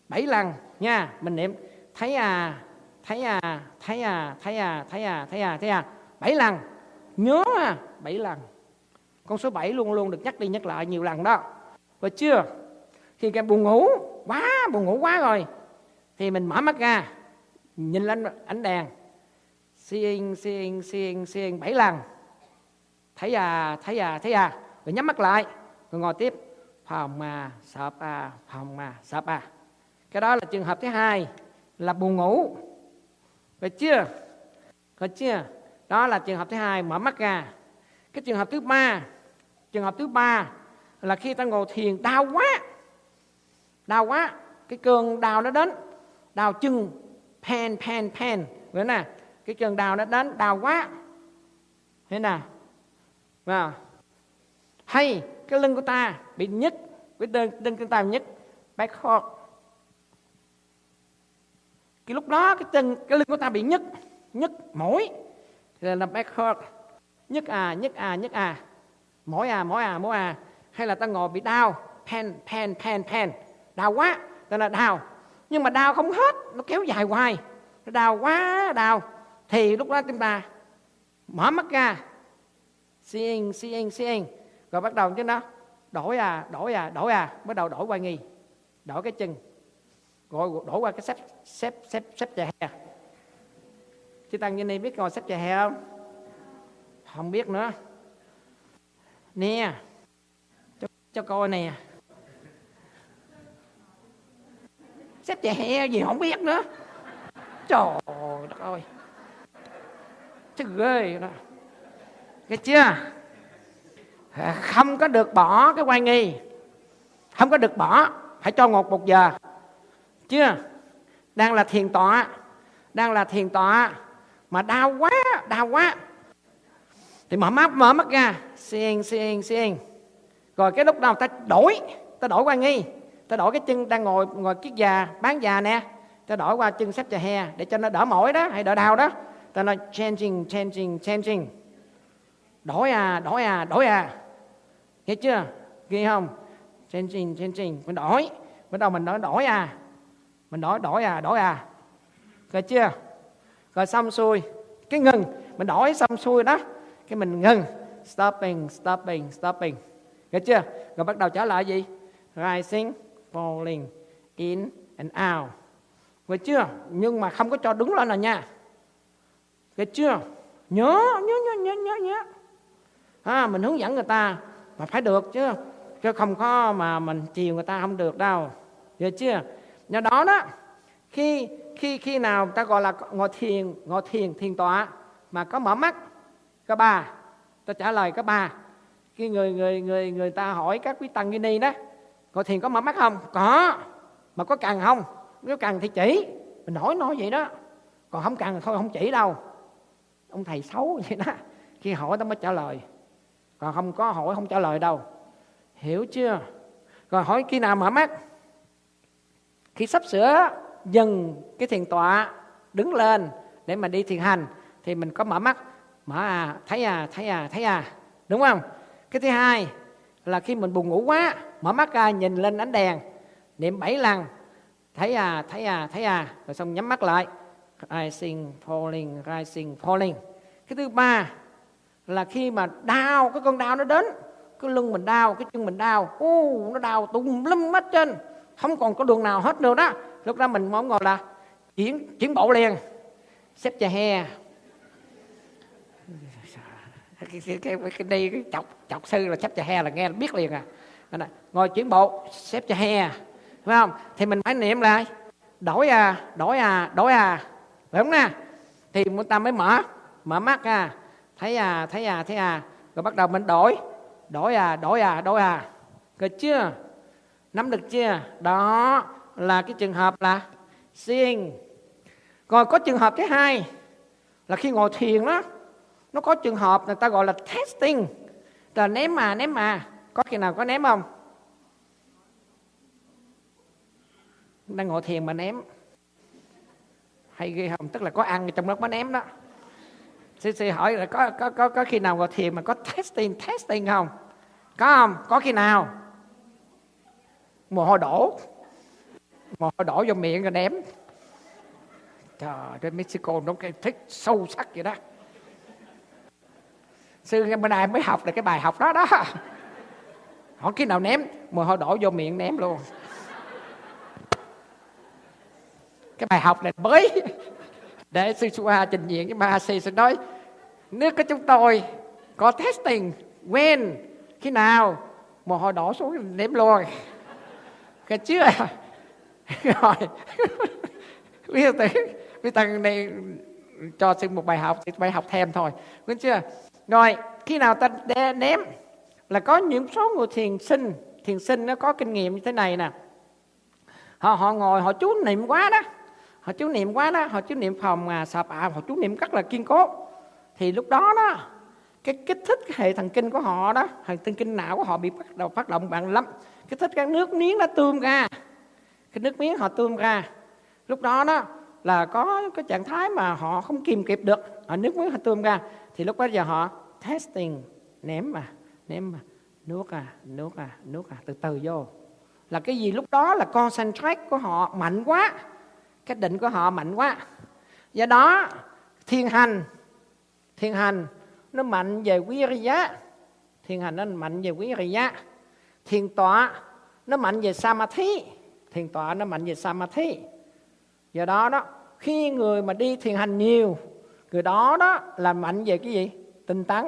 bảy lần, nha, mình niệm. Thấy à thấy à thấy à thấy à thấy à thấy à thấy à. Bảy lần. Nhớ à bảy lần. Con số 7 luôn luôn được nhắc đi nhắc lại nhiều lần đó. Và chưa? Khi cái buồn ngủ, quá, buồn ngủ quá rồi. Thì mình mở mắt ra, nhìn lên ánh đèn. Xiên xiên xiên xiên bảy lần. Thấy à thấy à thấy à. Rồi nhắm mắt lại, rồi ngồi tiếp. Phòng à sập à phòng à sập à cái đó là trường hợp thứ hai, là buồn ngủ. Phải chưa? Phải chưa? Đó là trường hợp thứ hai, mở mắt ra. Cái trường hợp thứ ba, trường hợp thứ ba là khi ta ngồi thiền, đau quá. Đau quá. Cái cơn đau nó đến. Đau chân. Pen pen pen vậy nè. Cái cơn đau nó đến. Đau quá. Thế nào và hay, cái lưng của ta bị nhức. Cái đơn lưng của ta bị nhức. Back hot cái lúc đó, cái chân cái lưng của ta bị nhức nhức mỏi. Là là back hurt nhức à nhức à nhức à. Mỏi à mỏi à mỏi à. Hay là ta ngồi bị đau, pen pen pen pen. Đau quá, ta là đau. Nhưng mà đau không hết, nó kéo dài hoài. Nó đau quá, đau. Thì lúc đó chúng ta mở mắt ra. Seeing seeing seeing rồi bắt đầu chứ nó, đổi à đổi à đổi à. Bắt đầu đổi qua nghi, đổi cái chân gọi đổi qua cái xếp xếp xếp xếp chè hè. Chứ tăng như này biết ngồi xếp chè hè không? Không biết nữa. Nè. Cho, cho coi nè. Xếp chè hè gì không biết nữa. Trời đất ơi. Chứ ghê đó. Nghe chưa? Không có được bỏ cái quan nghi. Không có được bỏ. Phải cho ngột một giờ chưa? Đang là thiền tọa. Đang là thiền tọa. Mà đau quá đau quá. Thì mở mắt mở mắt ra. Xiên xiên xiên rồi cái lúc nào ta đổi ta đổi qua nghi. Ta đổi cái chân đang ngồi ngồi kiết già, bán già nè. Ta đổi qua chân xếp trà he để cho nó đỡ mỏi đó, hay đỡ đau đó. Ta nói changing changing changing. Đổi à đổi à đổi à. Nghe chưa? Ghi không? Changing changing. Mình đổi. Bắt đầu mình nói đổi à mình đổi đổi à đổi à. Rồi chưa? Rồi xong xuôi. Cái ngừng mình đổi xong xuôi đó cái mình ngừng. Stopping stopping stopping. Rồi chưa? Rồi bắt đầu trở lại gì? Rising falling in and out. Rồi chưa? Nhưng mà không có cho đứng lên là nha. Rồi chưa? Nhớ nhớ nhớ nhớ nhớ nhớ. À, mình hướng dẫn người ta mà phải được chứ. Chứ không có mà mình chiều người ta không được đâu. Được chưa? Nhờ đó đó, khi khi khi nào ta gọi là ngồi thiền ngồi thiền thiền tọa mà có mở mắt các bà ta trả lời các bà khi người người người người ta hỏi các quý tăng ni đó, ngồi thiền có mở mắt không? Có. Mà có cần không? Nếu cần thì chỉ. Mình hỏi nói vậy đó. Còn không cần thôi, không chỉ đâu. Ông thầy xấu vậy đó. Khi hỏi ta mới trả lời. Còn không có hỏi, không trả lời đâu. Hiểu chưa? Rồi hỏi khi nào mở mắt? Khi sắp sửa dừng cái thiền tọa đứng lên để mà đi thiền hành, thì mình có mở mắt, mở à thấy à thấy à thấy à. Đúng không? Cái thứ hai là khi mình buồn ngủ quá, mở mắt ra nhìn lên ánh đèn, niệm bảy lần, thấy à thấy à thấy à rồi xong nhắm mắt lại. Rising, falling rising, falling. Cái thứ ba là khi mà đau, cái con đau nó đến, cái lưng mình đau, cái chân mình đau, u, nó đau tùm lum hết trên không còn có đường nào hết nữa đó. Lúc đó mình mong ngồi là chuyển chuyển bộ liền. Xếp chà he. Cái, cái, cái, cái đi cái chọc chọc sư là xếp chà he là nghe là biết liền à. Ngồi chuyển bộ xếp chà he. Phải không? Thì mình phải niệm lại đổi à đổi à đổi à. Phải không nè? Thì chúng ta mới mở mở mắt à. Thấy à thấy à thấy à. Rồi bắt đầu mình đổi. Đổi à đổi à đổi à. Được chưa? Nắm được chưa? Đó là cái trường hợp là seeing còn có trường hợp thứ hai là khi ngồi thiền đó, nó có trường hợp người ta gọi là testing. Là ném mà ném mà. Có khi nào có ném không? Đang ngồi thiền mà ném. Hay ghê không? Tức là có ăn trong đó có ném đó. Sư sư hỏi là có có có có khi nào ngồi thiền mà có testing testing không? Có không? Có khi nào? Mồ hôi đổ. Mồ hôi đổ vô miệng rồi ném. Trời, trên Mexico nó cái thích sâu sắc vậy đó. Sư bữa nay mới học được cái bài học đó đó. Hỏi khi nào ném, mồ hôi đổ vô miệng ném luôn. Cái bài học này mới để sư Sua trình diện với Mahasi sư sẽ nói, nước của chúng tôi có testing when, khi nào mồ hôi đổ xuống ném luôn cái chưa à? rồi. Biết từ biết thằng này cho xin một bài học thì bài học thêm thôi. Biết chưa? Rồi khi nào ta đe, ném? Là có những số người thiền sinh thiền sinh nó có kinh nghiệm như thế này nè. Họ họ ngồi họ chú niệm quá đó. Họ chú niệm quá đó họ chú niệm phòng à sập à họ chú niệm rất là kiên cố. Thì lúc đó đó cái kích thích cái hệ thần kinh của họ đó hệ thần kinh não của họ bị bắt đầu phát động mạnh lắm cái thích cái nước miếng nó tươm ra. Cái nước miếng họ tươm ra. Lúc đó đó là có cái trạng thái mà họ không kìm kịp được. Họ nước miếng họ tươm ra. Thì lúc bây giờ họ testing, ném mà ném mà. Nuốt à nuốt à nuốt à. Từ từ vô. Là cái gì? Lúc đó là concentrate của họ mạnh quá. Cái định của họ mạnh quá. Do đó, thiên hành thiên hành nó mạnh về quý giá. Thiên hành nó mạnh về quý giá thiền tọa, nó mạnh về samadhi. Thiền tọa nó mạnh về samadhi. Do đó đó, khi người mà đi thiền hành nhiều, người đó đó là mạnh về cái gì? Tinh tấn,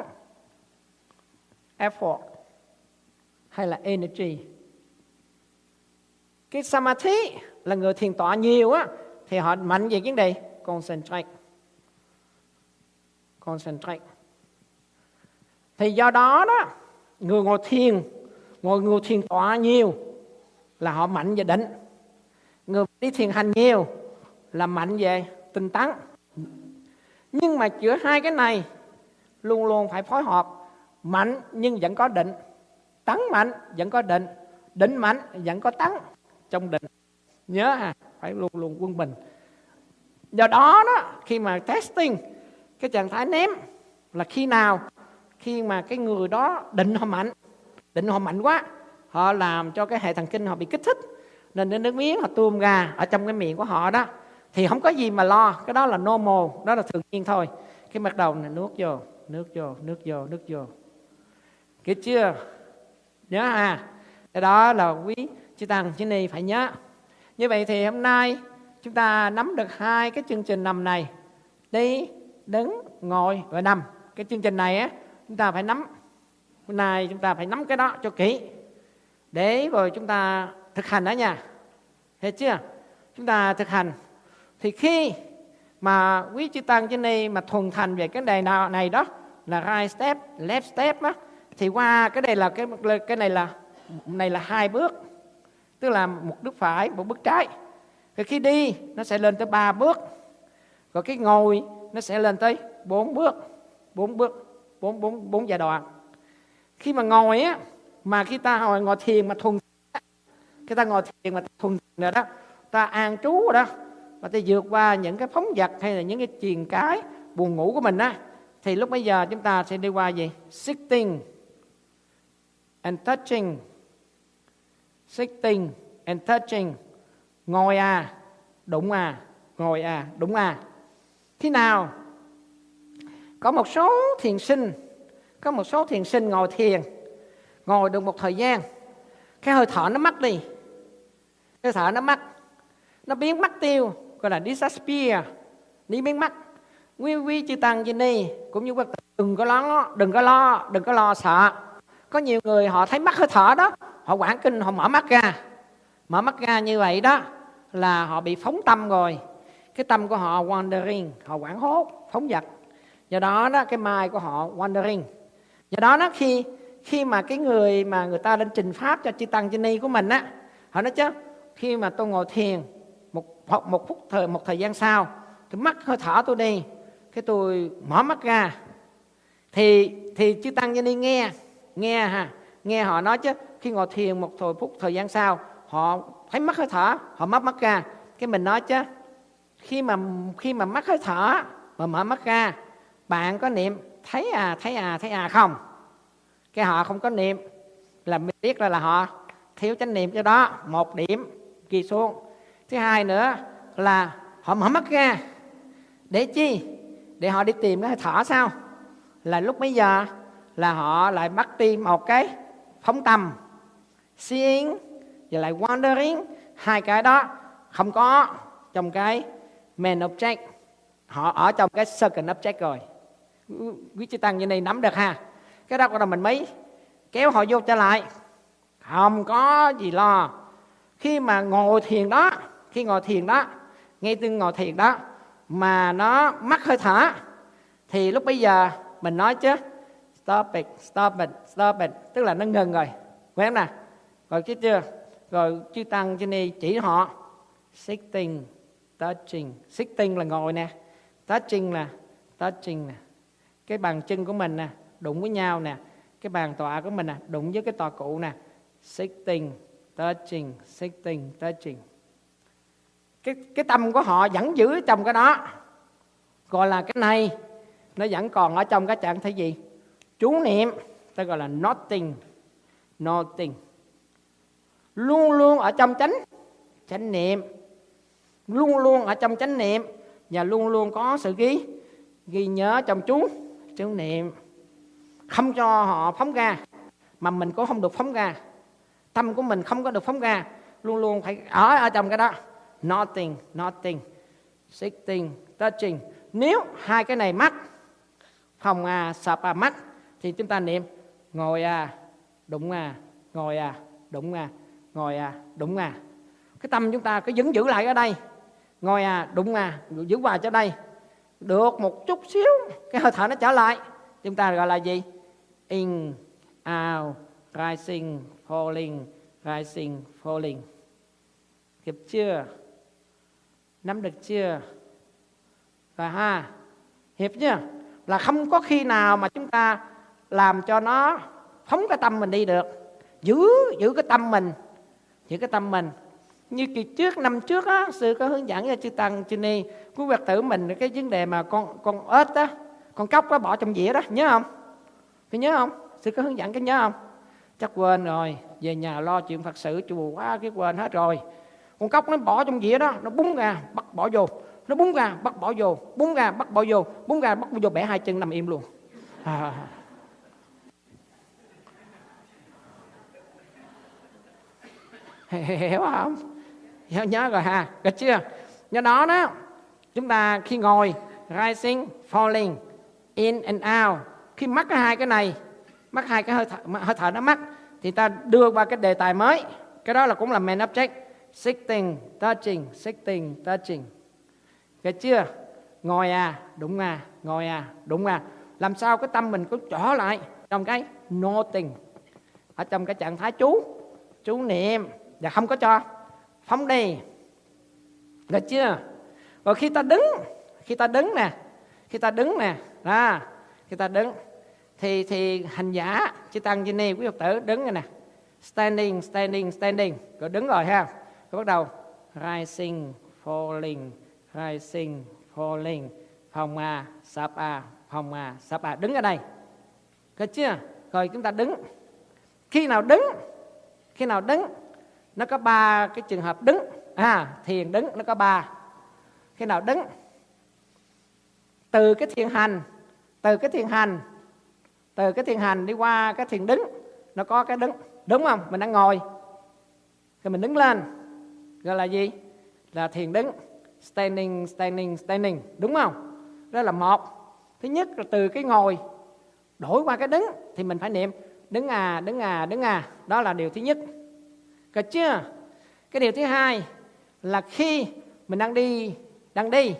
effort, hay là energy. Cái samadhi là người thiền tọa nhiều á, thì họ mạnh về vấn đề concentrate. Concentrate. Thì do đó đó, người ngồi thiền ngồi ngồi thiền tọa nhiều là họ mạnh về định người đi thiền hành nhiều là mạnh về tinh tấn. Nhưng mà giữa hai cái này, luôn luôn phải phối hợp. Mạnh nhưng vẫn có định, tấn mạnh vẫn có định định mạnh vẫn có tấn trong định. Nhớ à phải luôn luôn quân bình. Do đó đó, khi mà testing, cái trạng thái ném là khi nào? Khi mà cái người đó định họ mạnh định họ mạnh quá. Họ làm cho cái hệ thần kinh họ bị kích thích. Nên đến nước miếng họ tuôn ra ở trong cái miệng của họ đó. Thì không có gì mà lo, cái đó là normal, đó là thường nhiên thôi. Cái bắt đầu này nuốt vô nước vô nước vô nước vô. Kịp chưa? Nhớ à cái đó là quý chư tăng, chư ni phải nhớ. Như vậy thì hôm nay chúng ta nắm được hai cái chương trình nằm này. Đi, đứng, ngồi và nằm. Cái chương trình này á, chúng ta phải nắm hôm nay chúng ta phải nắm cái đó cho kỹ để rồi chúng ta thực hành đó nha. Hết chưa? Chúng ta thực hành. Thì khi mà quý chư tăng trên đây mà thuần thành về cái đề nào này đó, là right step, left step á, thì qua cái đây là cái cái này là này là hai bước. Tức là một bước phải, một bước trái. Thì khi đi, nó sẽ lên tới ba bước. Rồi cái ngồi, nó sẽ lên tới bốn bước. Bốn bước, bốn bốn bốn giai đoạn khi mà ngồi á, mà khi ta ngồi ngồi thiền mà thuần khi ta ngồi thiền mà thuần rồi đó, ta an trú rồi đó và ta vượt qua những cái phóng vật hay là những cái truyền cái buồn ngủ của mình á, thì lúc bây giờ chúng ta sẽ đi qua gì? Sitting and touching. Sitting and touching. Ngồi à đụng à ngồi à đụng à. Khi nào? Có một số thiền sinh có một số thiền sinh ngồi thiền, ngồi được một thời gian, cái hơi thở nó mất đi. Hơi thở nó mất nó biến mất tiêu, gọi là disappear đi biến mất nguyên vi chư tăng gì đây cũng như đừng có lo, đừng có lo, đừng có lo sợ. Có nhiều người họ thấy mất hơi thở đó, họ quảng kinh, họ mở mắt ra. Mở mắt ra như vậy đó là họ bị phóng tâm rồi. Cái tâm của họ wandering, họ quảng hốt, phóng vật do đó đó, cái mai của họ wandering do đó nó khi khi mà cái người mà người ta lên trình pháp cho chư tăng chư ni của mình á, họ nói chứ, khi mà tôi ngồi thiền một một phút thời, một thời gian sau thì mắt hơi thở tôi đi, cái tôi mở mắt ra, thì thì chư tăng chư ni nghe nghe ha nghe họ nói chứ, khi ngồi thiền một thời, phút thời gian sau, họ thấy mắt hơi thở, họ mắt mắt ra, cái mình nói chứ, khi mà khi mà mắt hơi thở, mà mở mắt ra, bạn có niệm thấy à thấy à thấy à không? Cái họ không có niệm. Là mình biết là, là họ thiếu chánh niệm cho đó. Một điểm ghi xuống. Thứ hai nữa là họ mở mắt ra. Để chi? Để họ đi tìm cái thở sao? Là lúc mấy giờ là họ lại bắt đi một cái phóng tâm seeing và lại wandering hai cái đó không có trong cái main object. Họ ở trong cái second object rồi quý chư tăng, như này nắm được ha. Cái đó là mình mới kéo họ vô trở lại. Không có gì lo. Khi mà ngồi thiền đó, khi ngồi thiền đó, ngay từ ngồi thiền đó, mà nó mắc hơi thở, thì lúc bây giờ mình nói chứ, stop it stop it stop it. Tức là nó ngừng rồi. Quen nè. Rồi chứ chưa? Rồi chư tăng trên này chỉ họ, sitting, touching. Sitting là ngồi nè. Touching là, touching nè cái bàn chân của mình nè, đụng với nhau nè. Cái bàn tọa của mình nè, đụng với cái tọa cụ nè. Sitting, touching sitting, touching. Cái cái tâm của họ vẫn giữ trong cái đó. Gọi là cái này, nó vẫn còn ở trong cái trạng thái gì? Chú niệm, ta gọi là nothing nothing. Luôn luôn ở trong chánh chánh niệm. Luôn luôn ở trong chánh niệm và luôn luôn có sự ghi ghi nhớ trong chú chú niệm. Không cho họ phóng ra, mà mình cũng không được phóng ra. Tâm của mình không có được phóng ra, luôn luôn phải ở ở trong cái đó. Nothing nothing, sitting, touching. Nếu hai cái này mắt phòng à sập à mắt thì chúng ta niệm, ngồi à đụng à ngồi à đụng à ngồi à đụng à. Cái tâm chúng ta cứ vẫn giữ lại ở đây. Ngồi à đụng à giữ hoài cho đây được một chút xíu. Cái hơi thở nó trở lại. Chúng ta gọi là gì? In, out, rising, falling rising, falling. Kịp chưa? Nắm được chưa? Và ha, hiệp chưa là không có khi nào mà chúng ta làm cho nó phóng cái tâm mình đi được. Giữ giữ cái tâm mình. Giữ cái tâm mình như kỳ trước năm trước á sư có hướng dẫn cho chư tăng chư ni quý phật tử mình cái vấn đề mà con con ếch á con cóc có bỏ trong dĩa đó nhớ không có nhớ không sư có hướng dẫn cái nhớ không chắc quên rồi về nhà lo chuyện phật sự chùa quá cái quên hết rồi con cóc nó bỏ trong dĩa đó nó búng ra bắt bỏ vô nó búng ra bắt bỏ vô búng ra bắt bỏ vô búng ra bắt bỏ vô bẻ hai chân nằm im luôn à. hiểu không nhớ, nhớ rồi ha được chưa? Do đó đó chúng ta khi ngồi rising falling in and out khi mắc cái hai cái này mắc hai cái hơi thở, hơi thở nó mắc thì ta đưa qua cái đề tài mới. Cái đó là cũng là main object sitting touching sitting touching. Được chưa? Ngồi à đúng à ngồi à đúng à. Làm sao cái tâm mình có trở lại trong cái noting ở trong cái trạng thái chú chú niệm. Và không có cho phóng đi. Được chưa? Và khi ta đứng khi ta đứng nè khi ta đứng nè à, khi ta đứng thì thì hành giả chư tăng chư ni quý phật tử đứng rồi nè standing standing standing rồi đứng rồi ha. Rồi bắt đầu rising falling rising falling phòng a sap a phòng a sap a đứng ở đây. Được chưa? Rồi chúng ta đứng. Khi nào đứng khi nào đứng nó có ba cái trường hợp đứng. À thiền đứng, nó có ba. Khi nào đứng? Từ cái thiền hành, từ cái thiền hành, từ cái thiền hành đi qua cái thiền đứng, nó có cái đứng. Đúng không? Mình đang ngồi. Thì mình đứng lên, gọi là gì? Là thiền đứng. Standing standing standing. Đúng không? Đó là một. Thứ nhất là từ cái ngồi, đổi qua cái đứng thì mình phải niệm. Đứng à đứng à đứng à. Đó là điều thứ nhất. Được chưa? Cái điều thứ hai là khi mình đang đi đang đi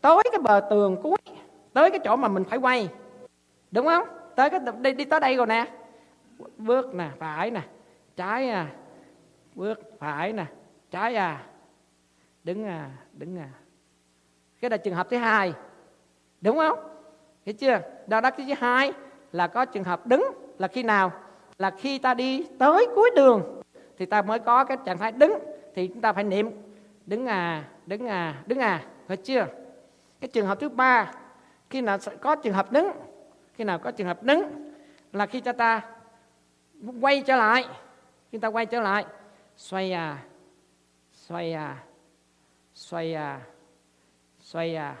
tới cái bờ tường cuối tới cái chỗ mà mình phải quay. Đúng không? Tới cái đi, đi tới đây rồi nè. Bước nè phải nè. Trái à. Bước phải nè. Trái à. Đứng à đứng à. Cái là trường hợp thứ hai. Đúng không? Hiểu chưa? Đó đó thứ hai là có trường hợp đứng là khi nào? Là khi ta đi tới cuối đường thì ta mới có cái trạng thái đứng. Thì chúng ta phải niệm, đứng à đứng à đứng à. Phải chưa? Cái trường hợp thứ ba, khi nào có trường hợp đứng? Khi nào có trường hợp đứng là khi cho ta quay trở lại, khi ta quay trở lại, xoay à xoay à xoay à xoay à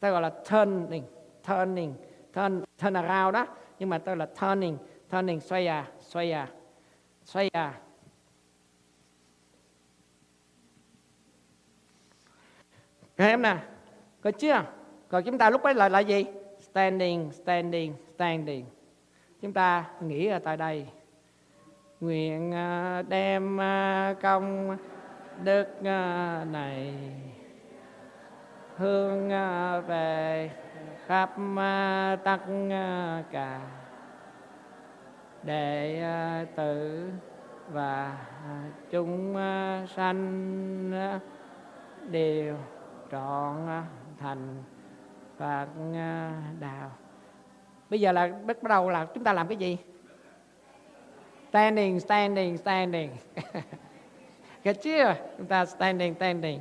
ta gọi là turning turning, turn turn around đó. Nhưng mà ta là turning turning, xoay à xoay à xoay à. Các em nè, có chưa? Còn chúng ta lúc ấy là là gì? Standing, standing, standing. Chúng ta nghĩ ở tại đây. nguyện à, đem à, công đức à, này hương về khắp tất cả đệ tử và chúng sanh đều trọn thành Phật đạo. Bây giờ là bắt đầu là chúng ta làm cái gì? Standing, standing, standing. Get chưa? Chúng ta standing, standing.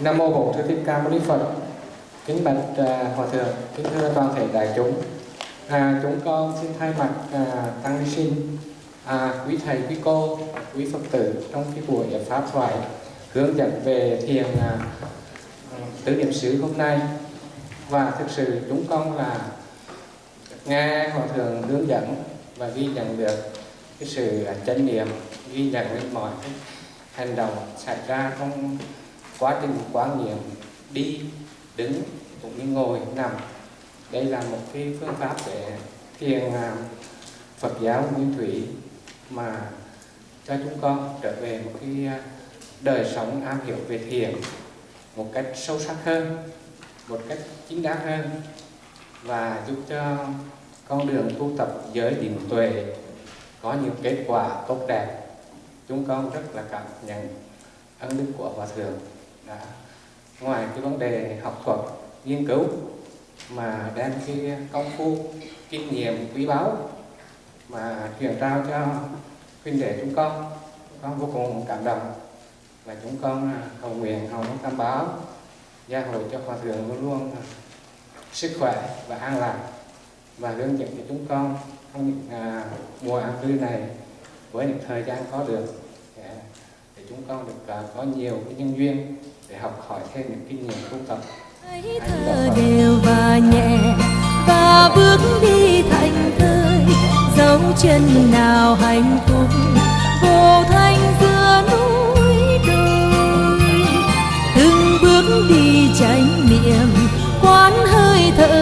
Nam mô Bổn Sư Thích Ca Mâu Ni Phật. Kính bạch uh, hòa thượng, kính thưa toàn thể đại chúng. À, chúng con xin thay mặt à, tăng ni sinh, à, quý thầy, quý cô, quý phật tử trong cái buổi pháp thoại hướng dẫn về thiền à, tứ niệm xứ hôm nay và thực sự chúng con là nghe hòa thượng hướng dẫn và ghi nhận được cái sự chánh niệm ghi nhận được mọi cái hành động xảy ra trong quá trình quán niệm đi, đứng cũng như ngồi, nằm. Đây là một cái phương pháp để thiền Phật giáo nguyên thủy mà cho chúng con trở về một cái à, đời sống am hiểu về thiền một cách sâu sắc hơn, một cách chính đáng hơn và giúp cho con đường tu tập giới định tuệ có nhiều kết quả tốt đẹp. Chúng con rất là cảm nhận ân đức của hòa thượng. Đã, ngoài cái vấn đề học thuật, nghiên cứu mà đem cái công phu, kinh nghiệm, quý báu mà truyền trao cho huynh đệ chúng con chúng con vô cùng cảm động và chúng con à, cầu nguyện hồng tam báo gia hộ cho hòa thượng luôn luôn sức khỏe và an lạc và hướng dẫn cho chúng con trong những à, mùa an cư này với những thời gian có được để, để chúng con được à, có nhiều cái nhân duyên để học hỏi thêm những kinh nghiệm tu tập. Thở đều và nhẹ và bước đi thành thơi dấu chân nào hạnh phúc vô thanh giữa núi đồi. Từng bước đi tránh niệm quán hơi thở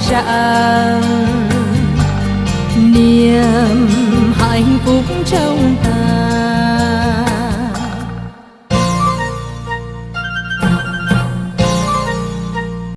rạng niềm hạnh phúc trong